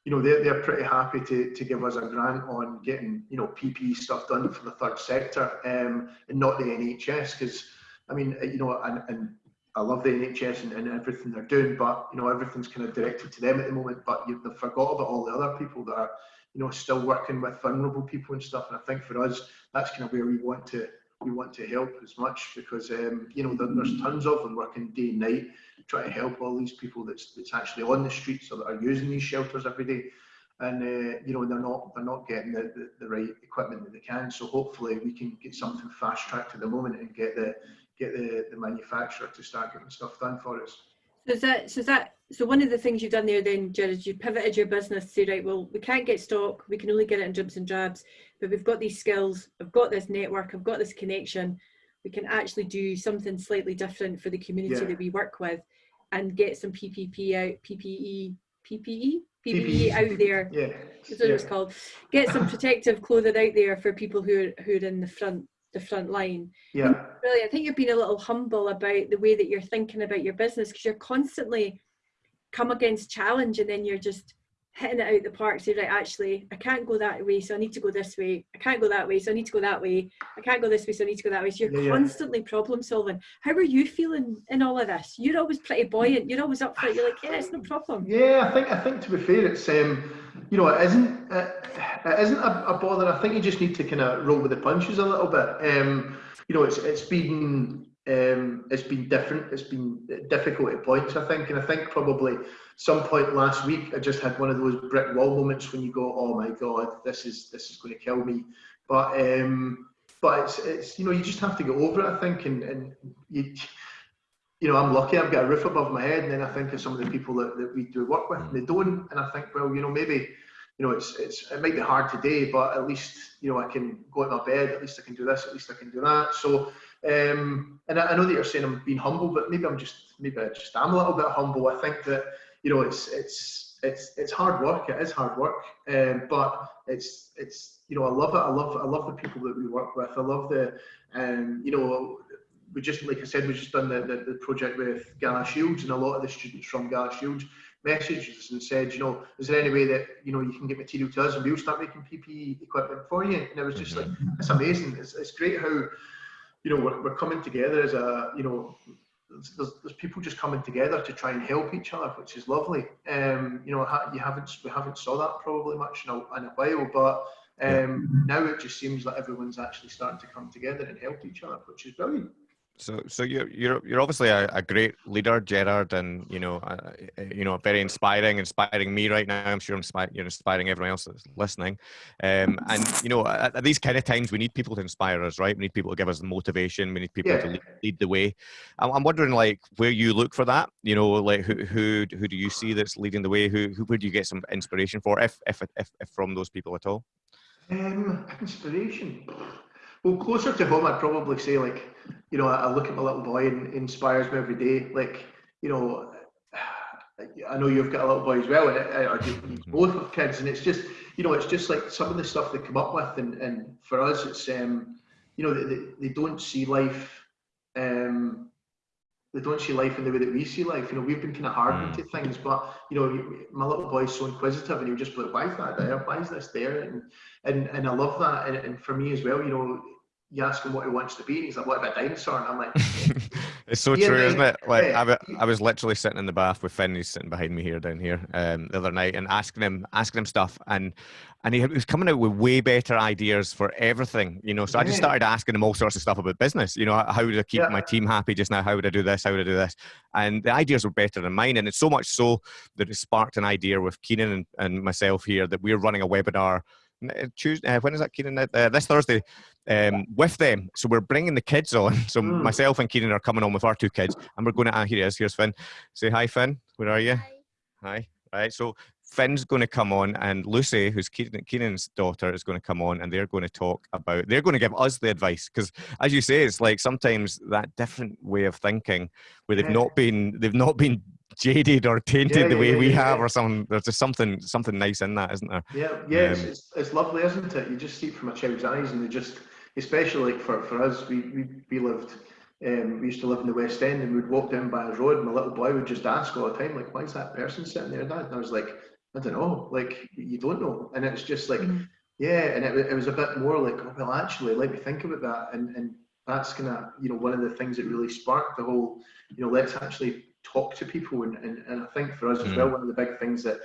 you know, they're, they're pretty happy to, to give us a grant on getting, you know, PPE stuff done for the third sector um, and not the NHS. Because, I mean, uh, you know, and, and I love the NHS and, and everything they're doing, but, you know, everything's kind of directed to them at the moment. But you, they've forgot about all the other people that are, you know, still working with vulnerable people and stuff. And I think for us, that's kind of where we want to we want to help as much because um, you know there, there's tons of them working day and night trying to help all these people that's that's actually on the streets or that are using these shelters every day. And uh, you know they're not they're not getting the, the, the right equipment that they can. So hopefully we can get something fast tracked at the moment and get the get the, the manufacturer to start getting stuff done for us. So is that so is that so one of the things you've done there then, Jared, is you pivoted your business to right, well, we can't get stock, we can only get it in dribs and drabs, but we've got these skills, I've got this network, I've got this connection, we can actually do something slightly different for the community Yeah. that we work with and get some PPP out, PPE, PPE, PPE out there. yeah Is what yeah. it's called. Get some protective clothing out there for people who are who are in the front the front line. yeah Really, I think you're being a little humble about the way that you're thinking about your business because you're constantly come against challenge and then you're just hitting it out the park. So right, actually, I can't go that way, so I need to go this way. I can't go that way, so I need to go that way. I can't go this way, so I need to go that way. So you're Yeah, yeah. constantly problem solving. How are you feeling in all of this? You're always pretty buoyant. You're always up for it. You're like, yeah, it's no problem. Yeah, I think I think to be fair, it's um, you know, it isn't it, it isn't a, a bother. I think you just need to kind of roll with the punches a little bit. Um, you know, it's it's been um, it's been different. It's been difficult at points, I think, and I think probably some point last week I just had one of those brick wall moments when you go, oh my god, this is this is going to kill me. But um, but it's it's you know you just have to get over it, I think, and and you you know, I'm lucky I've got a roof above my head, and then I think of some of the people that, that we do work with, and they don't, and I think, well, you know, maybe, you know, it's it's it might be hard today, but at least you know I can go out my bed, at least I can do this, at least I can do that. So, um, and I, I know that you're saying I'm being humble, but maybe I'm just maybe I just am a little bit humble. I think that you know it's it's it's it's hard work. It is hard work, um, but it's it's you know I love it. I love I love the people that we work with. I love the um, you know we just, like I said, we just done the, the, the project with Galashiels, and a lot of the students from Galashiels messaged us and said, you know, is there any way that you know you can get material to us and we'll start making PPE equipment for you? And it was just like, it's amazing. It's, it's great how, you know, we're, we're coming together as a, you know, there's, there's, people just coming together to try and help each other, which is lovely. Um, you know, you haven't we haven't saw that probably much in a, in a while, but um, now it just seems like everyone's actually starting to come together and help each other, which is brilliant. So, so you're you're you're obviously a, a great leader, Gerard, and you know, uh, uh, you know, very inspiring, inspiring me right now. I'm sure inspire, you're inspiring everyone else that's listening. Um, and you know, at, at these kind of times, we need people to inspire us, right? We need people to give us the motivation. We need people to lead, lead the way. I'm, I'm wondering, like, where you look for that. You know, like who who who do you see that's leading the way? Who who where do you get some inspiration for, if if if, if from those people at all? Um, inspiration. Well, closer to home, I'd probably say like, you know, I, look at my little boy and inspires me every day. Like, you know, I know you've got a little boy as well, and or you- you both have kids, and it's just, you know, it's just like some of the stuff they come up with, and, and for us, it's, um, you know, they, they, don't see life, um, they don't see life in the way that we see life. You know, we've been kind of hardened to things, but you know, my little boy's so inquisitive, and he'll just be like, "Why is that there? Why is this there?" And and and I love that. And, and for me as well, you know, you ask him what he wants to be, and he's like, "What about a dinosaur?" And I'm like, it's so Yeah, true, isn't it? Like Yeah. I, I was literally sitting in the bath with Finn, he's sitting behind me here down here, um, the other night, and asking him, asking him stuff, and and he was coming out with way better ideas for everything, you know. So I just started asking him all sorts of stuff about business, you know, how would I keep Yeah. my team happy just now? How would I do this? How would I do this? And the ideas were better than mine, and it's so much so that it sparked an idea with Keenan and, and myself here that we're running a webinar Tuesday. Uh, when is that, Keenan? Uh, this Thursday. Um, with them, so we're bringing the kids on. So Mm. myself and Kieran are coming on with our two kids, and we're going to. Ah, here he is. Here's Finn. Say hi, Finn. Where are you? Hi. hi. Right. So Finn's going to come on, and Lucy, who's Kieran, Kieran's daughter, is going to come on, and they're going to talk about. They're going to give us the advice because, as you say, it's like sometimes that different way of thinking, where they've Yeah. not been, they've not been jaded or tainted Yeah, the way yeah, we yeah, have, yeah. or something. There's just something, something nice in that, isn't there? Yeah, yeah, it's, Um, it's, it's lovely, isn't it? You just see it from a child's eyes, and they just, especially like for, for us, we, we, we lived, um, we used to live in the West End, and we'd walk down by the road, and my little boy would just ask all the time, like, why is that person sitting there, Dad? And I was like, I don't know, like, you don't know. And it's just like, Mhm. yeah, and it, it was a bit more like, oh, well, actually, let me think about that. And, and that's kind of, you know, one of the things that really sparked the whole, you know, let's actually talk to people. And, and, and I think for us as Mm. well, one of the big things that,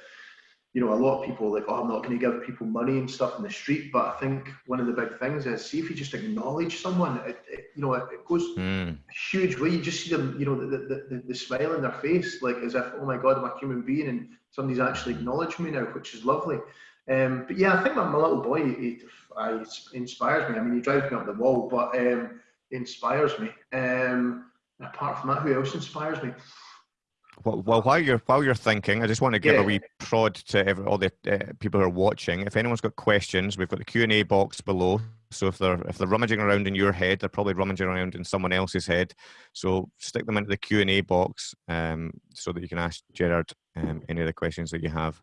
you know, a lot of people are like, oh, I'm not going to give people money and stuff in the street. But I think one of the big things is see if you just acknowledge someone, it, it, you know, it, it goes Mm. huge way. You just see them, you know, the, the, the, the smile in their face, like as if, oh my God, I'm a human being and somebody's actually acknowledged me now, which is lovely. Um, but yeah, I think my, my little boy he, he, he inspires me. I mean, he drives me up the wall, but um, he inspires me. Um, apart from that, who else inspires me? Well, well, while you're while you're thinking, I just want to give Yeah. a wee prod to every, all the uh, people who are watching. If anyone's got questions, we've got the Q and A box below. So if they're if they're rummaging around in your head, they're probably rummaging around in someone else's head. So stick them into the Q and A box um, so that you can ask Gerard um, any of the questions that you have.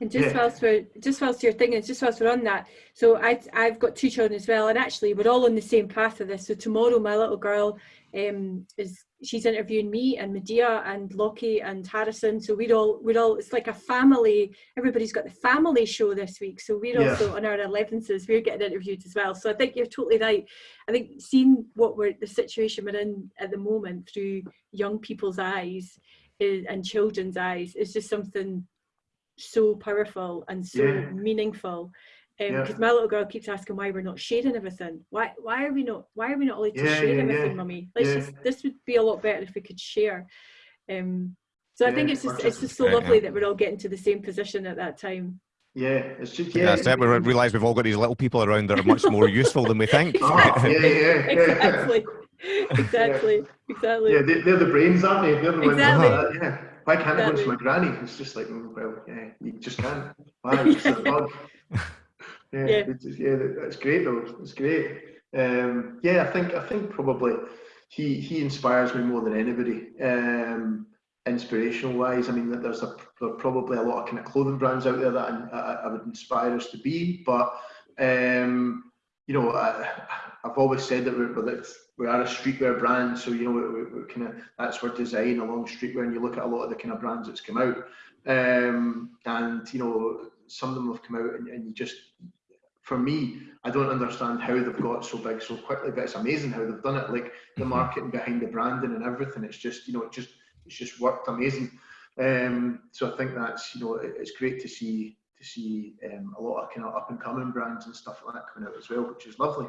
And just Yeah. whilst we're just whilst you're thinking, just whilst we're on that, so I I've got two children as well, and actually we're all on the same path of this. So tomorrow, my little girl um, is she's interviewing me and Medea and Lockie and Harrison. So we're all we're all it's like a family. Everybody's got the family show this week. So we're Yeah. also on our elevenses. We're getting interviewed as well. So I think you're totally right. I think seeing what we're the situation we're in at the moment through young people's eyes is, and children's eyes is just something so powerful and so Yeah. meaningful. Yeah. Because my little girl keeps asking why we're not sharing everything. Why why are we not why are we not allowed to Yeah, share yeah, everything, yeah. mummy? Let's Yeah. just this would be a lot better if we could share. Um, so I think it's just it's just- just so Right, lovely yeah. that we're all getting to the same position at that time. Yeah, it's just Yeah, yeah. that's it. We realise we've all got these little people around that are much more useful than we think. Oh, yeah, yeah, yeah. exactly. exactly. Exactly. Yeah, they, they're the brains, aren't they? They're the ones Exactly. that, yeah. Why can't I go to my granny? It's just like, mm, well, yeah, you just can't. Why? It's a bug. Yeah, Yeah. It's, yeah, that's great though. It's great. Um, yeah, I think I think probably he he inspires me more than anybody. Um, inspirational wise, I mean, that there's a there are probably a lot of kind of clothing brands out there that I, I, would inspire us to be, but um, you know, I, I've always said that we're, that we are a streetwear brand, so you know, we, we, we kind of that's where design along streetwear, and you look at a lot of the kind of brands that's come out, um, and you know, some of them have come out, and, and you just, for me, I don't understand how they've got so big so quickly, but it's amazing how they've done it. Like the Mhm. marketing behind the branding and everything, it's just, you know, it just, it's just worked amazing. Um, so I think that's, you know, it, it's great to see to see um, a lot of kind of up and coming brands and stuff like that coming out as well, which is lovely.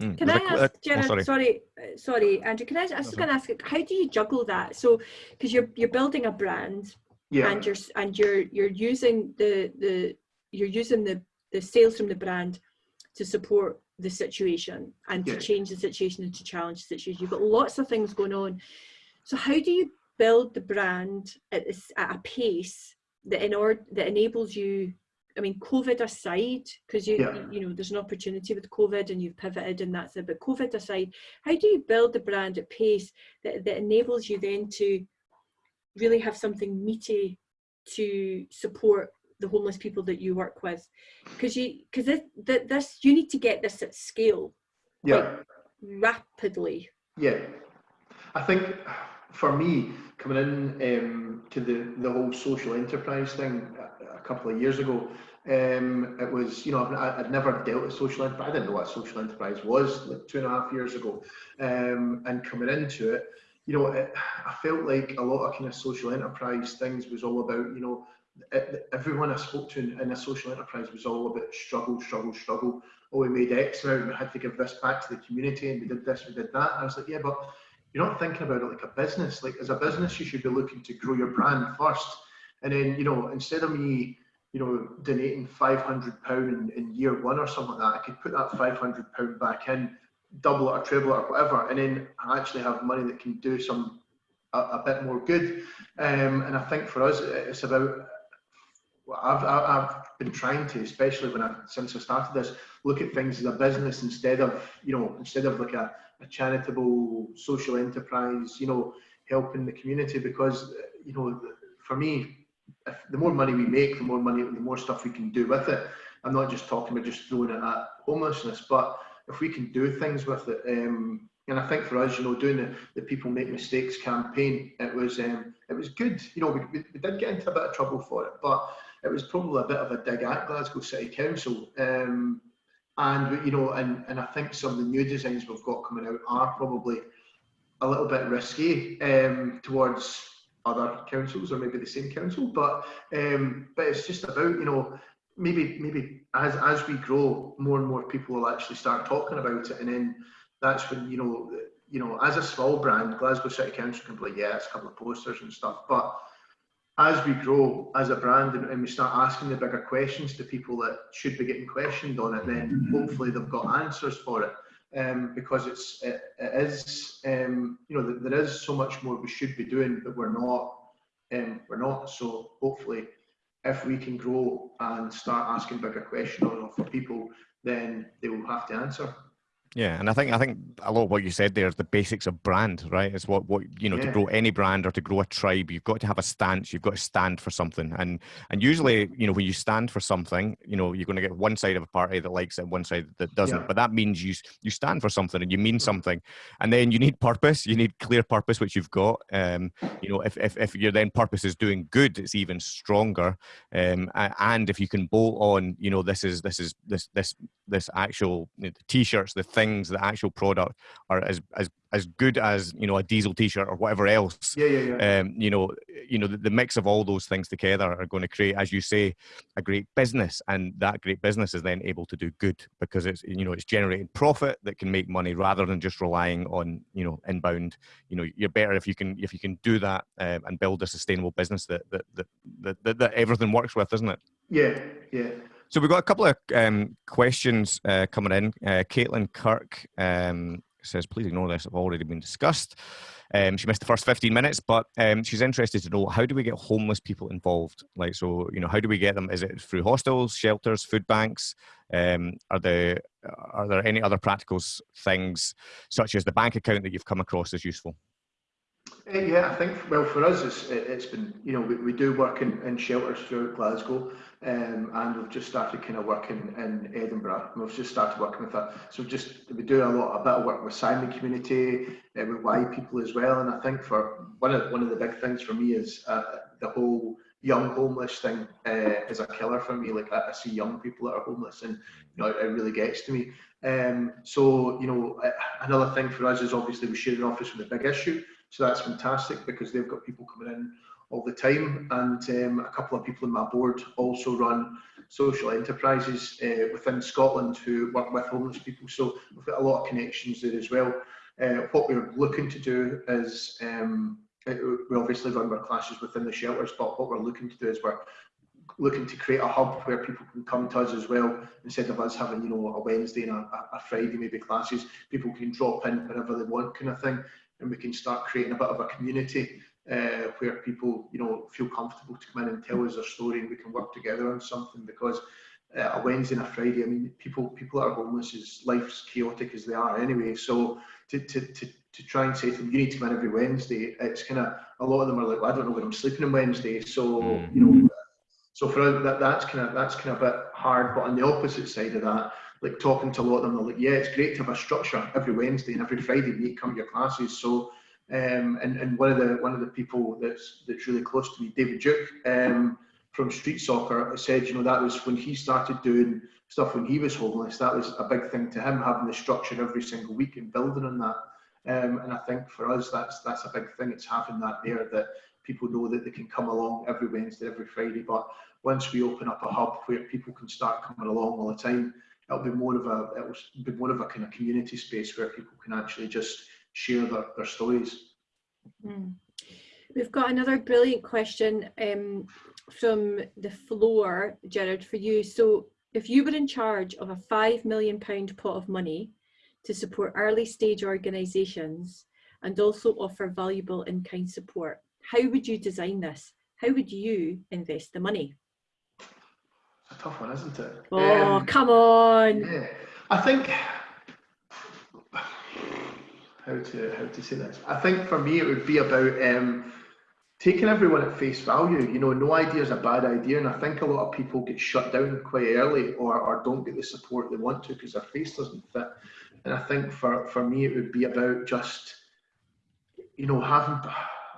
Mm, Can I there's a qu- ask, uh, oh, sorry. sorry, uh, sorry, Andrew, can I, I was just going to ask, how do you juggle that? So, because you're, you're building a brand Yeah, and you're, and you're, you're using the, the, you're using the, the sales from the brand to support the situation and to Yeah. change the situation and to challenge the situation. You've got lots of things going on. So how do you build the brand at, this, at a pace that in order, that enables you I mean, COVID aside, because you, Yeah. you know, there's an opportunity with COVID and you've pivoted and that's it. But COVID aside, how do you build the brand at pace that, that enables you then to really have something meaty to support the homeless people that you work with? Because you, because this, this, you need to get this at scale yeah. rapidly. Yeah, I think for me coming in um, to the the whole social enterprise thing a, a couple of years ago, um, it was you know I've, I'd never dealt with social enterprise. I didn't know what social enterprise was like two and a half years ago, um, and coming into it, you know, it, I felt like a lot of kind of social enterprise things was all about you know. Everyone I spoke to in, in a social enterprise was all about struggle, struggle, struggle. Oh, we made X amount, we had to give this back to the community, and we did this, we did that. And I was like, yeah, but you're not thinking about it like a business. Like as a business, you should be looking to grow your brand first, and then you know instead of me you know, donating five hundred pound in, in year one or something like that. I could put that five hundred pound back in, double it or treble it or whatever, and then actually have money that can do some a, a bit more good. Um, and I think for us, it's about. I've, I've been trying to, especially when I since I started this, look at things as a business instead of you know instead of like a, a charitable social enterprise. You know, helping the community because you know for me if the more money we make, the more money, the more stuff we can do with it. I'm not just talking about just throwing it at homelessness, but if we can do things with it, um, and I think for us, you know, doing the, the People Make Mistakes campaign, it was um, it was good. You know, we, we, did get into a bit of trouble for it, but it was probably a bit of a dig at Glasgow City Council. Um, and you know, and, and I think some of the new designs we've got coming out are probably a little bit risky um, towards other councils or maybe the same council. But um, but it's just about you know maybe maybe as as we grow, more and more people will actually start talking about it, and then that's when you know you know as a small brand, Glasgow City Council can be like yeah, it's a couple of posters and stuff, but as we grow as a brand and, and, we start asking the bigger questions to people that should be getting questioned on it, then hopefully they've got answers for it. Um, because it's it, it is um, you know there is so much more we should be doing but we're not um, we're not. So hopefully, if we can grow and start asking bigger questions for people, then they will have to answer. Yeah, and I think I think a lot of what you said there is the basics of brand, right? It's what what you know yeah. to grow any brand or to grow a tribe, you've got to have a stance. You've got to stand for something, and and usually, you know, when you stand for something, you know, you're going to get one side of a party that likes it, one side that doesn't. Yeah. But that means you you stand for something and you mean something, and then you need purpose. You need clear purpose, which you've got. Um, you know, if if if your then purpose is doing good, it's even stronger. Um, and if you can bolt on, you know, this is this is this this this actual you know, the t-shirts, the things, the actual product are as as as good as you know a diesel t-shirt or whatever else yeah, yeah, yeah. Um, you know you know the, the, mix of all those things together are going to create as you say a great business and that great business is then able to do good because it's you know it's generating profit that can make money rather than just relying on you know inbound you know you're better if you can if you can do that um, and build a sustainable business that that, that that that everything works with isn't it yeah yeah so we've got a couple of um, questions uh, coming in. Uh, Caitlin Kirk um, says, please ignore this, I've already been discussed. Um, she missed the first 15 minutes, but um, she's interested to know how do we get homeless people involved? Like, so, you know, how do we get them? Is it through hostels, shelters, food banks? Um, are there are there any other practical things, such as the bank account that you've come across as useful? Uh, yeah, I think well for us, it's, it's been you know we, we do work in, in shelters throughout Glasgow, um, and we've just started kind of working in Edinburgh. We've just started working with that, so just we do a lot a bit of work with Simon community, uh, with Y people as well. And I think for one of one of the big things for me is uh, the whole young homeless thing uh, is a killer for me. Like I, I, see young people that are homeless, and you know it, it really gets to me. Um, so you know another thing for us is obviously we share an office with a big issue. So that's fantastic because they've got people coming in all the time. And um, a couple of people in my board also run social enterprises uh, within Scotland who work with homeless people. So we've got a lot of connections there as well. Uh, what we're looking to do is um, we obviously run our classes within the shelters, but what we're looking to do is we're looking to create a hub where people can come to us as well instead of us having you know a Wednesday and a, a Friday maybe classes people can drop in whenever they want kind of thing and we can start creating a bit of a community uh, where people, you know, feel comfortable to come in and tell us their story, and we can work together on something. Because uh, a Wednesday and a Friday, I mean, people people that are homeless is life's chaotic as they are anyway. So to to to to try and say to them, you need to come in every Wednesday, it's kind of a lot of them are like, well, I don't know where I'm sleeping on Wednesday, so mm. you know. So for that, that's kind of that's kind of a bit hard. But on the opposite side of that, like talking to a lot of them, they're like, yeah, it's great to have a structure every Wednesday and every Friday you come to your classes. So, um, and, and one of the one of the people that's that's really close to me, David Duke, um, from Street Soccer, said, you know, that was when he started doing stuff when he was homeless. That was a big thing to him, having the structure every single week and building on that. Um, and I think for us, that's that's a big thing. It's having that there that people know that they can come along every Wednesday, every Friday. But once we open up a hub where people can start coming along all the time, it'll be more of a it'll be more of a kind of community space where people can actually just share their, their stories. Mm. We've got another brilliant question. Um, from the floor, Gerard, for you. So if you were in charge of a five million pound pot of money to support early stage organisations and also offer valuable in-kind support, how would you design this? How would you invest the money? It's a tough one, isn't it? Oh, Um, come on. Yeah, I think how to how to say this. I think for me it would be about um, taking everyone at face value. You know, no idea is a bad idea, and I think a lot of people get shut down quite early or, or don't get the support they want to because their face doesn't fit. And I think for for me it would be about just you know having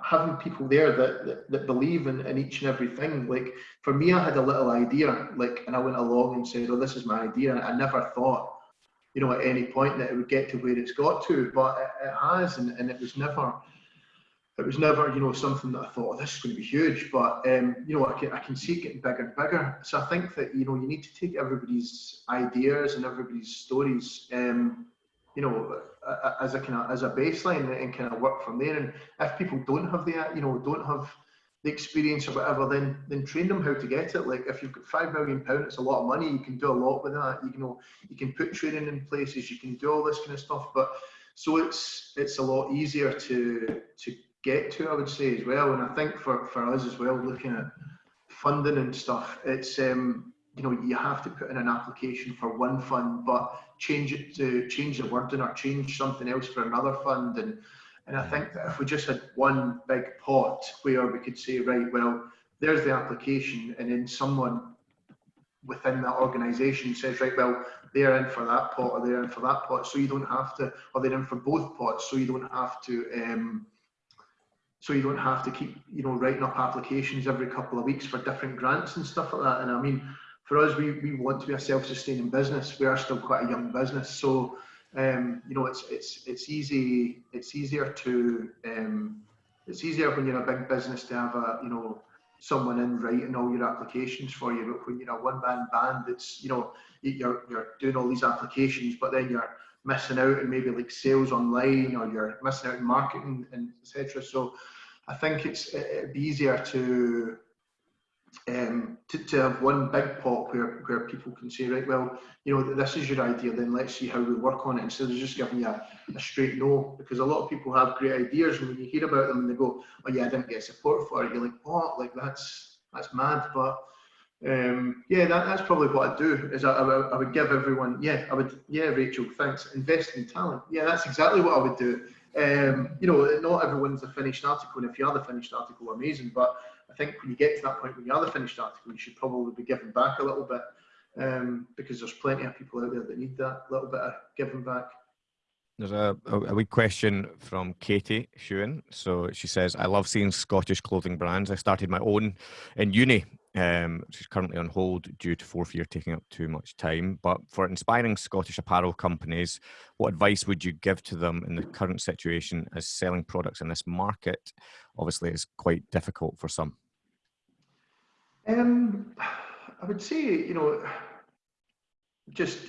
having people there that, that, that believe in, in each and everything. Like for me, I had a little idea, like, and I went along and said, "Oh, this is my idea." And I never thought, you know, at any point that it would get to where it's got to, but it, it has, and, and it was never, it was never, you know, something that I thought, oh, "This is going to be huge." But um, you know, I can I can see it getting bigger and bigger. So I think that you know you need to take everybody's ideas and everybody's stories. Um, you know, as a kind of as a baseline and kind of work from there. And if people don't have the you know don't have the experience or whatever, then then train them how to get it. Like if you've got five million pound, it's a lot of money. You can do a lot with that. You know, you can put training in places. You can do all this kind of stuff. But so it's it's a lot easier to to get to, I would say as well. And I think for for us as well, looking at funding and stuff, it's um you know you have to put in an application for one fund, but change it to change the wording or change something else for another fund. And and I think that if we just had one big pot where we could say, right, well, there's the application, and then someone within that organisation says, right, well, they're in for that pot or they're in for that pot, so you don't have to, or they're in for both pots, so you don't have to. Um, so you don't have to keep, you know, writing up applications every couple of weeks for different grants and stuff like that. And I mean, for us, we, we want to be a self-sustaining business. We are still quite a young business, so um, you know it's it's it's easy. It's easier to um, it's easier when you're a big business to have a you know someone in writing all your applications for you. But when you're a one-man band, it's you know you're you're doing all these applications, but then you're missing out in maybe like sales online, or you're missing out in marketing and etc. So I think it's it'd be easier to um, to, to have one big pot where, where people can say, right, well, you know, this is your idea, then let's see how we work on it instead of just giving you a, a straight no. Because a lot of people have great ideas, and when you hear about them and they go, oh yeah, I didn't get support for it, you're like, what? Like that's that's mad. But um, yeah, that, that's probably what I'd do. Is I, I, would- I would give everyone, yeah, I would, yeah, Rachel, thanks. Invest in talent. Yeah, that's exactly what I would do. Um, you know, not everyone's a finished article, and if you are the finished article, amazing. But I think when you get to that point when you are the finished article, you should probably be giving back a little bit um, because there's plenty of people out there that need that little bit of giving back. There's a, a, wee question from Katie Shewan. So she says, I love seeing Scottish clothing brands. I started my own in uni, um, which is currently on hold due to fourth year taking up too much time. But for inspiring Scottish apparel companies, what advice would you give to them in the current situation as selling products in this market? Obviously, is quite difficult for some. Um, I would say, you know, just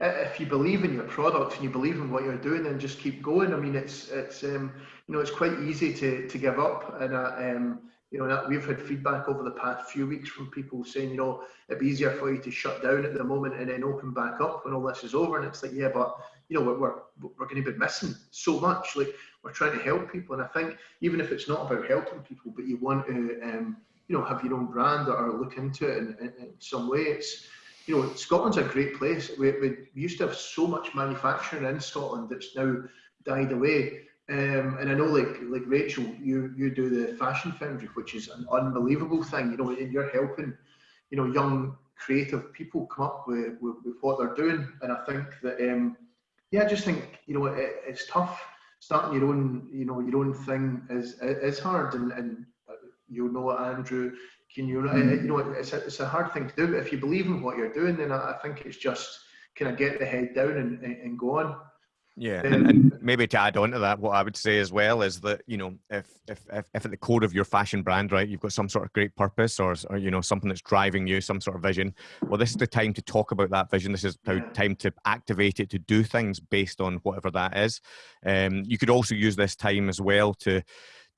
uh, if you believe in your product and you believe in what you're doing, then just keep going. I mean, it's it's um, you know it's quite easy to to give up, and uh, um, you know that we've had feedback over the past few weeks from people saying, you know, it'd be easier for you to shut down at the moment and then open back up when all this is over. And it's like, yeah, but you know, we're we're, we're going to be missing so much. Like we're trying to help people, and I think even if it's not about helping people, but you want to um, you know have your own brand or look into it in, in, in some way, it's you know, Scotland's a great place. We, we, used to have so much manufacturing in Scotland that's now died away. Um, and I know, like like Rachel, you you do the fashion foundry, which is an unbelievable thing. You know, and you're helping, you know, young creative people come up with, with, with what they're doing. And I think that, um, yeah, I just think you know it, it's tough starting your own, you know, your own thing is is hard. And and you know, Andrew, can you, Mm. you know, it's a, it's a hard thing to do, but if you believe in what you're doing, then I, I think it's just kind of get the head down and, and, go on. Yeah, and, and maybe to add on to that, what I would say as well is that you know if, if if if at the core of your fashion brand, right, you've got some sort of great purpose or, or you know something that's driving you, some sort of vision. Well, this is the time to talk about that vision. This is the time to activate it to do things based on whatever that is. Um, you could also use this time as well to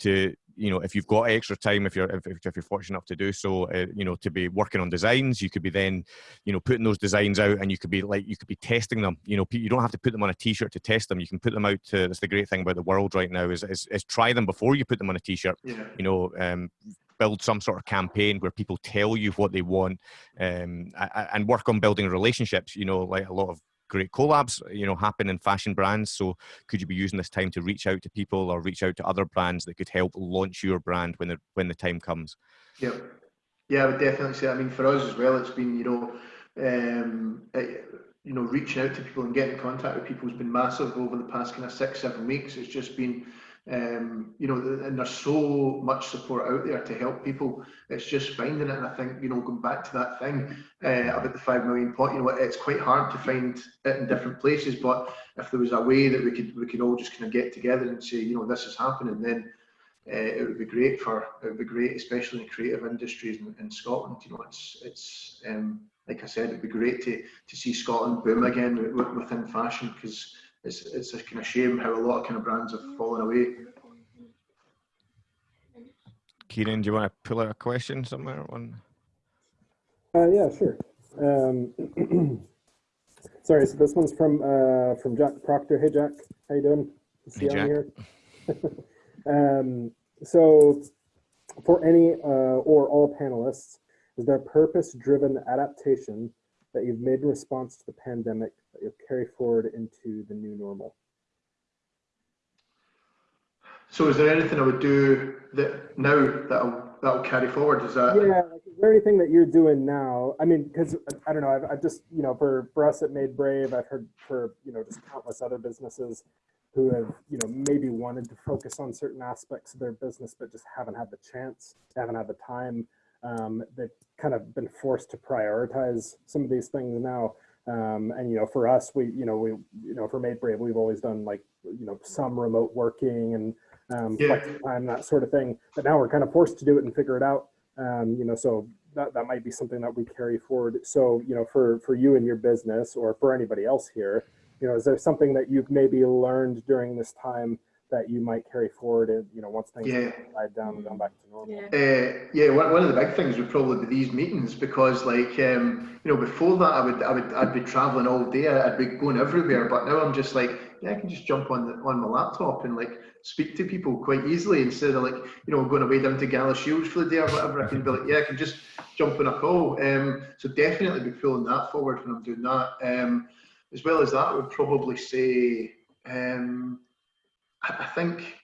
to you know, if you've got extra time, if you're if, if you're fortunate enough to do so, uh, you know, to be working on designs, you could be then, you know, putting those designs out, and you could be like you could be testing them. You know, you don't have to put them on a T-shirt to test them. You can put them out to. That's the great thing about the world right now is is, is try them before you put them on a T-shirt. Yeah. You know, um, build some sort of campaign where people tell you what they want um, and work on building relationships you know like a lot of great collabs you know happen in fashion brands. So could you be using this time to reach out to people or reach out to other brands that could help launch your brand when the when the time comes? Yeah yeah i would definitely say i mean for us as well it's been you know um, it, you know reaching out to people and getting in contact with people has been massive over the past kind of six seven weeks. It's just been um, you know, and there's so much support out there to help people. It's just finding it, and I think you know, going back to that thing uh, about the five million pot, you know, it's quite hard to find it in different places. But if there was a way that we could we could all just kind of get together and say, you know, this is happening, then uh, it would be great for it would be great, especially in creative industries in, in Scotland. You know, it's it's um, like I said, it'd be great to to see Scotland boom again within fashion because it's it's a kind of shame how a lot of kind of brands have fallen away. Kieran, do you want to pull out a question somewhere? One. Uh, yeah, sure. Um, sorry, so this one's from uh, from Jack Proctor. Hey, Jack, how you doing? See hey, Here? um, so, for any uh, or all panelists, is there purpose-driven adaptation that you've made in response to the pandemic that you'll carry forward into the new normal? So is there anything I would do that now that'll that'll carry forward? Is that yeah? Like, is there anything that you're doing now? I mean, because I don't know. I've, I've just you know for for us at Made Brave, I've heard for you know just countless other businesses who have you know maybe wanted to focus on certain aspects of their business but just haven't had the chance, haven't had the time. Um, they've kind of been forced to prioritize some of these things now. Um, and you know, for us, we you know we you know for Made Brave, we've always done like you know some remote working and um, yeah. time, that sort of thing. But now we're kind of forced to do it and figure it out. Um, you know, so that, that might be something that we carry forward. So, you know, for, for you and your business or for anybody else here, you know, is there something that you've maybe learned during this time that you might carry forward and you know once things yeah. died down and gone back to normal. Yeah. Uh, yeah one, one of the big things would probably be these meetings because like um you know before that i would i would i'd be traveling all day i'd be going everywhere but now i'm just like yeah i can just jump on the, on my laptop and like speak to people quite easily instead of like you know going away down to Galashiels for the day or whatever. I can be like yeah i can just jump on a call. Um so definitely be pulling that forward when i'm doing that. Um as well as that I would probably say um I think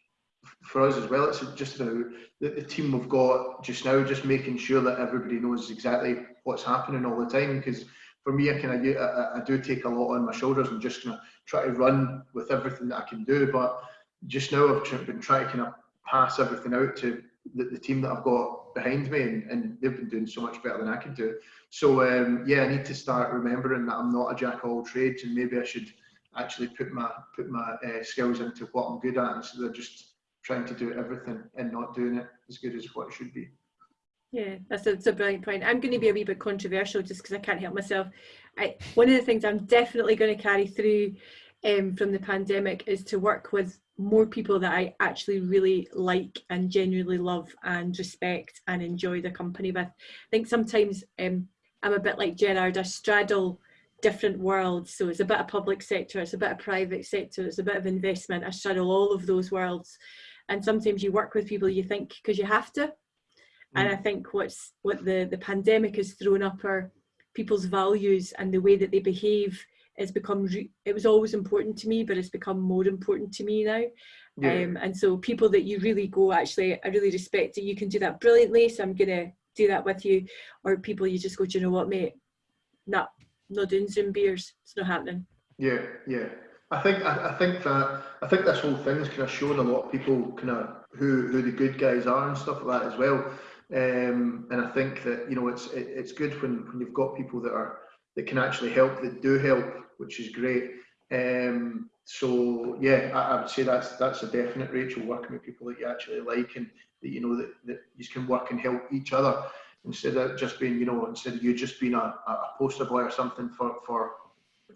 for us as well, it's just about the, the, team we've got just now, just making sure that everybody knows exactly what's happening all the time. Because for me, I kind of I, I, do take a lot on my shoulders and just kind of try to run with everything that I can do. But just now, I've been trying to kind of pass everything out to the, the team that I've got behind me, and, and, they've been doing so much better than I can do. So um, yeah, I need to start remembering that I'm not a jack of all trades, and maybe I should actually put my put my uh, skills into what I'm good at instead of just trying to do everything and not doing it as good as what it should be. Yeah, that's a, that's a brilliant point. I'm going to be a wee bit controversial just because I can't help myself. I, one of the things I'm definitely going to carry through um, from the pandemic is to work with more people that I actually really like and genuinely love and respect and enjoy the company with. I think sometimes um, I'm a bit like Gerard, I straddle different worlds. So it's a bit of public sector, it's a bit of private sector, it's a bit of investment. I straddle all of those worlds. And sometimes you work with people you think because you have to. Mm. And I think what's what the, the pandemic has thrown up are people's values and the way that they behave has become it was always important to me but it's become more important to me now yeah. um, and so people that you really go actually i really respect it you can do that brilliantly so i'm gonna do that with you or people you just go do you know what mate nah no doing Zoom beers. It's not happening. Yeah, yeah. I think I, I, think that I think this whole thing's kind of shown a lot of people kind of who who the good guys are and stuff like that as well. Um, and I think that you know it's it, it's good when when you've got people that are that can actually help that do help, which is great. Um, so yeah, I, I, would say that's that's a definite Rachel working with people that you actually like and that you know that, that you can work and help each other instead of just being, you know, instead of you just being a, a poster boy or something for for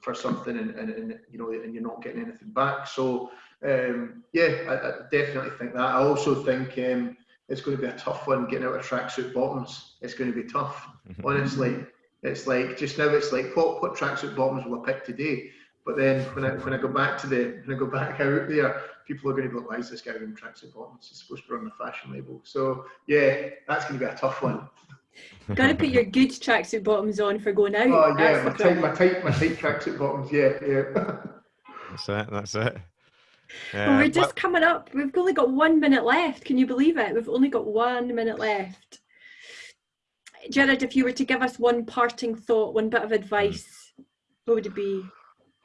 for something and, and, and you know and you're not getting anything back. So um, yeah, I, I, definitely think that. I also think um, it's going to be a tough one getting out of tracksuit bottoms. It's going to be tough, honestly. It's like just now. It's like what what tracksuit bottoms will I pick today? But then when I when I go back to the when I go back out there, people are going to be like, why is this guy wearing tracksuit bottoms? He's supposed to be on the fashion label. So yeah, that's going to be a tough one. Got to put your good tracksuit bottoms on for going out. Oh yeah, my the tight, my problem. tight, my tight tracksuit bottoms. Yeah, yeah. That's it. That's it. Well, Uh, we're just coming up. We've only got one minute left. Can you believe it? We've only got one minute left. Jared, if you were to give us one parting thought, one bit of advice, what would it be?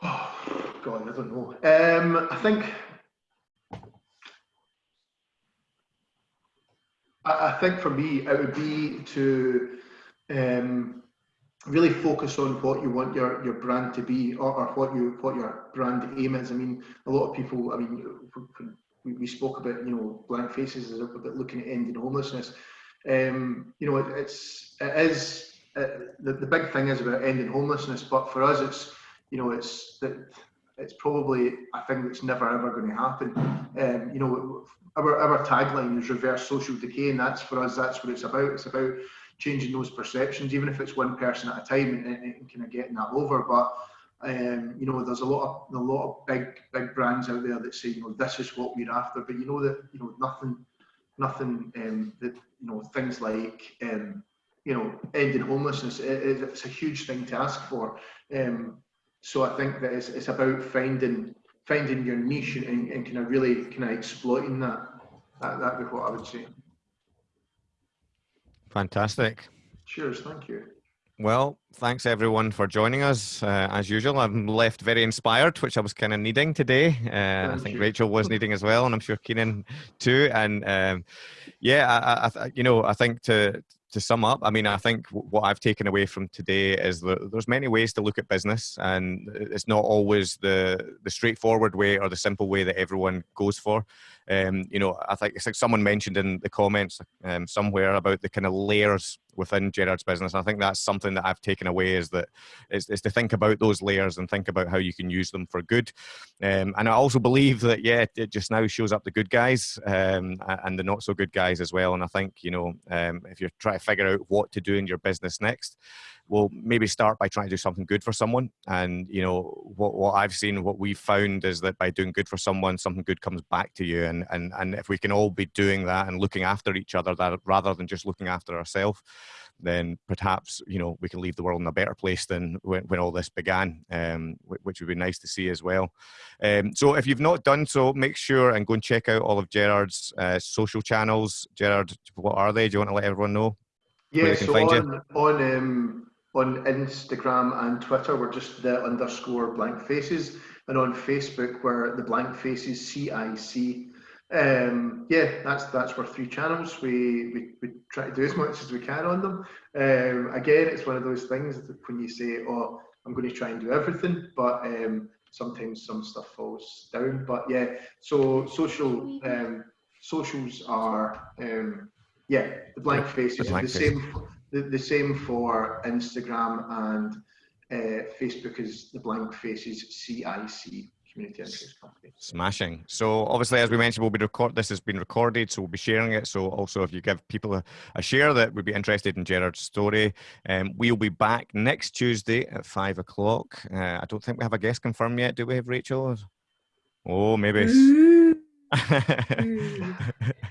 Oh, God, I don't know. Um, I think I, think for me it would be to um, really focus on what you want your, your brand to be or, or what you what your brand aim is. I mean, a lot of people. I mean, we, we spoke about you know blank faces about looking at ending homelessness. Um, you know, it, it's it is uh, the the big thing is about ending homelessness, but for us, it's you know, it's that it's probably a thing that's never ever going to happen. Um, you know, our our tagline is reverse social decay, and that's for us. That's what it's about. It's about changing those perceptions, even if it's one person at a time, and, and, kind of getting that over. But um, you know, there's a lot of a lot of big big brands out there that say, you know, this is what we're after. But you know that you know nothing, nothing um, that you know things like um, you know ending homelessness. It, it's a huge thing to ask for. Um, so I think that it's, it's about finding finding your niche and, and kind of really kind of exploiting that. That that'd be what I would say. Fantastic. Cheers, thank you. Well, thanks everyone for joining us. Uh, as usual, I'm left very inspired, which I was kind of needing today. Uh, I think you. Rachel was needing as well, and I'm sure Keenan too. And um, yeah, I, I- you know, I think to to sum up, I mean, I think what I've taken away from today is that there's many ways to look at business, and it's not always the the straightforward way or the simple way that everyone goes for. Um, you know, I think it's like someone mentioned in the comments um, somewhere about the kind of layers within Gerard's business. I think that's something that I've taken away is that is, is to think about those layers and think about how you can use them for good. Um, and I also believe that yeah, it just now shows up the good guys um, and the not so good guys as well. And I think you know um, if you're trying to figure out what to do in your business next, well maybe start by trying to do something good for someone. And you know what what I've seen, what we've found is that by doing good for someone, something good comes back to you. And and and if we can all be doing that and looking after each other, that rather than just looking after ourselves then perhaps you know we can leave the world in a better place than when, when all this began, um, which would be nice to see as well. Um, so if you've not done so, make sure and go and check out all of Gerard's uh, social channels. Gerard, what are they? Do you want to let everyone know? Yeah, so on on um, on Instagram and Twitter, we're just the underscore blank faces, and on Facebook, we're the blank faces CIC. Um, yeah, that's that's our three channels. We, we we try to do as much as we can on them. Um, again, it's one of those things that when you say, "Oh, I'm going to try and do everything," but um, sometimes some stuff falls down. But yeah, so social um, socials are um, yeah the blank faces. The, blank faces. same the, the same for Instagram and uh, Facebook is the blank faces CIC Community Interest Company. Smashing. So obviously, as we mentioned, we'll be record. This has been recorded, so we'll be sharing it. So also, if you give people a, a share that would be interested in Gerard's story, um, we'll be back next Tuesday at five o'clock. Uh, I don't think we have a guest confirmed yet. Do we have Rachel? Oh, maybe. Ooh, a.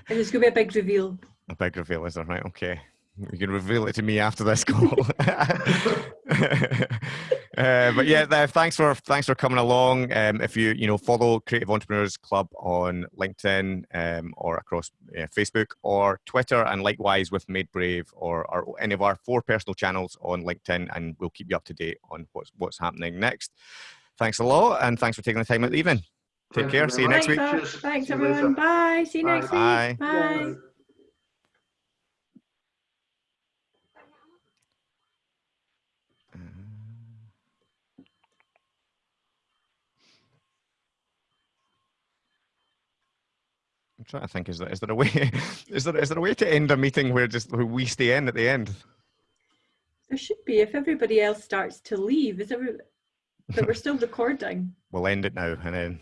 And it's going to be a big reveal. A big reveal, is there? Right. Okay. You can reveal it to me after this call. Uh, but yeah, th- thanks for thanks for coming along. Um, if you you know follow Creative Entrepreneurs Club on LinkedIn um, or across uh, Facebook or Twitter, and likewise with Made Brave or, or any of our four personal channels on LinkedIn, and we'll keep you up to date on what's what's happening next. Thanks a lot, and thanks for taking the time out the evening. Take care. See you next week. Thanks, thanks See you later. everyone. Bye. See you Bye. next week. Bye. Trying to think. Is there is there a way? Is there is there a way to end a meeting where just where we stay in at the end? There should be if everybody else starts to leave. Is every, but we're still recording. We'll end it now and then.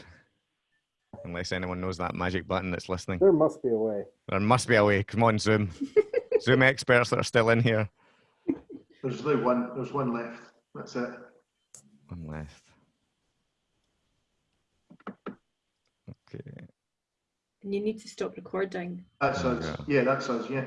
unless anyone knows that magic button that's listening. There must be a way. There must be a way. Come on, Zoom. Zoom experts that are still in here. There's only one. There's one left. That's it. One left. Okay. And you need to stop recording. That's There we Yeah, that sounds, Yeah.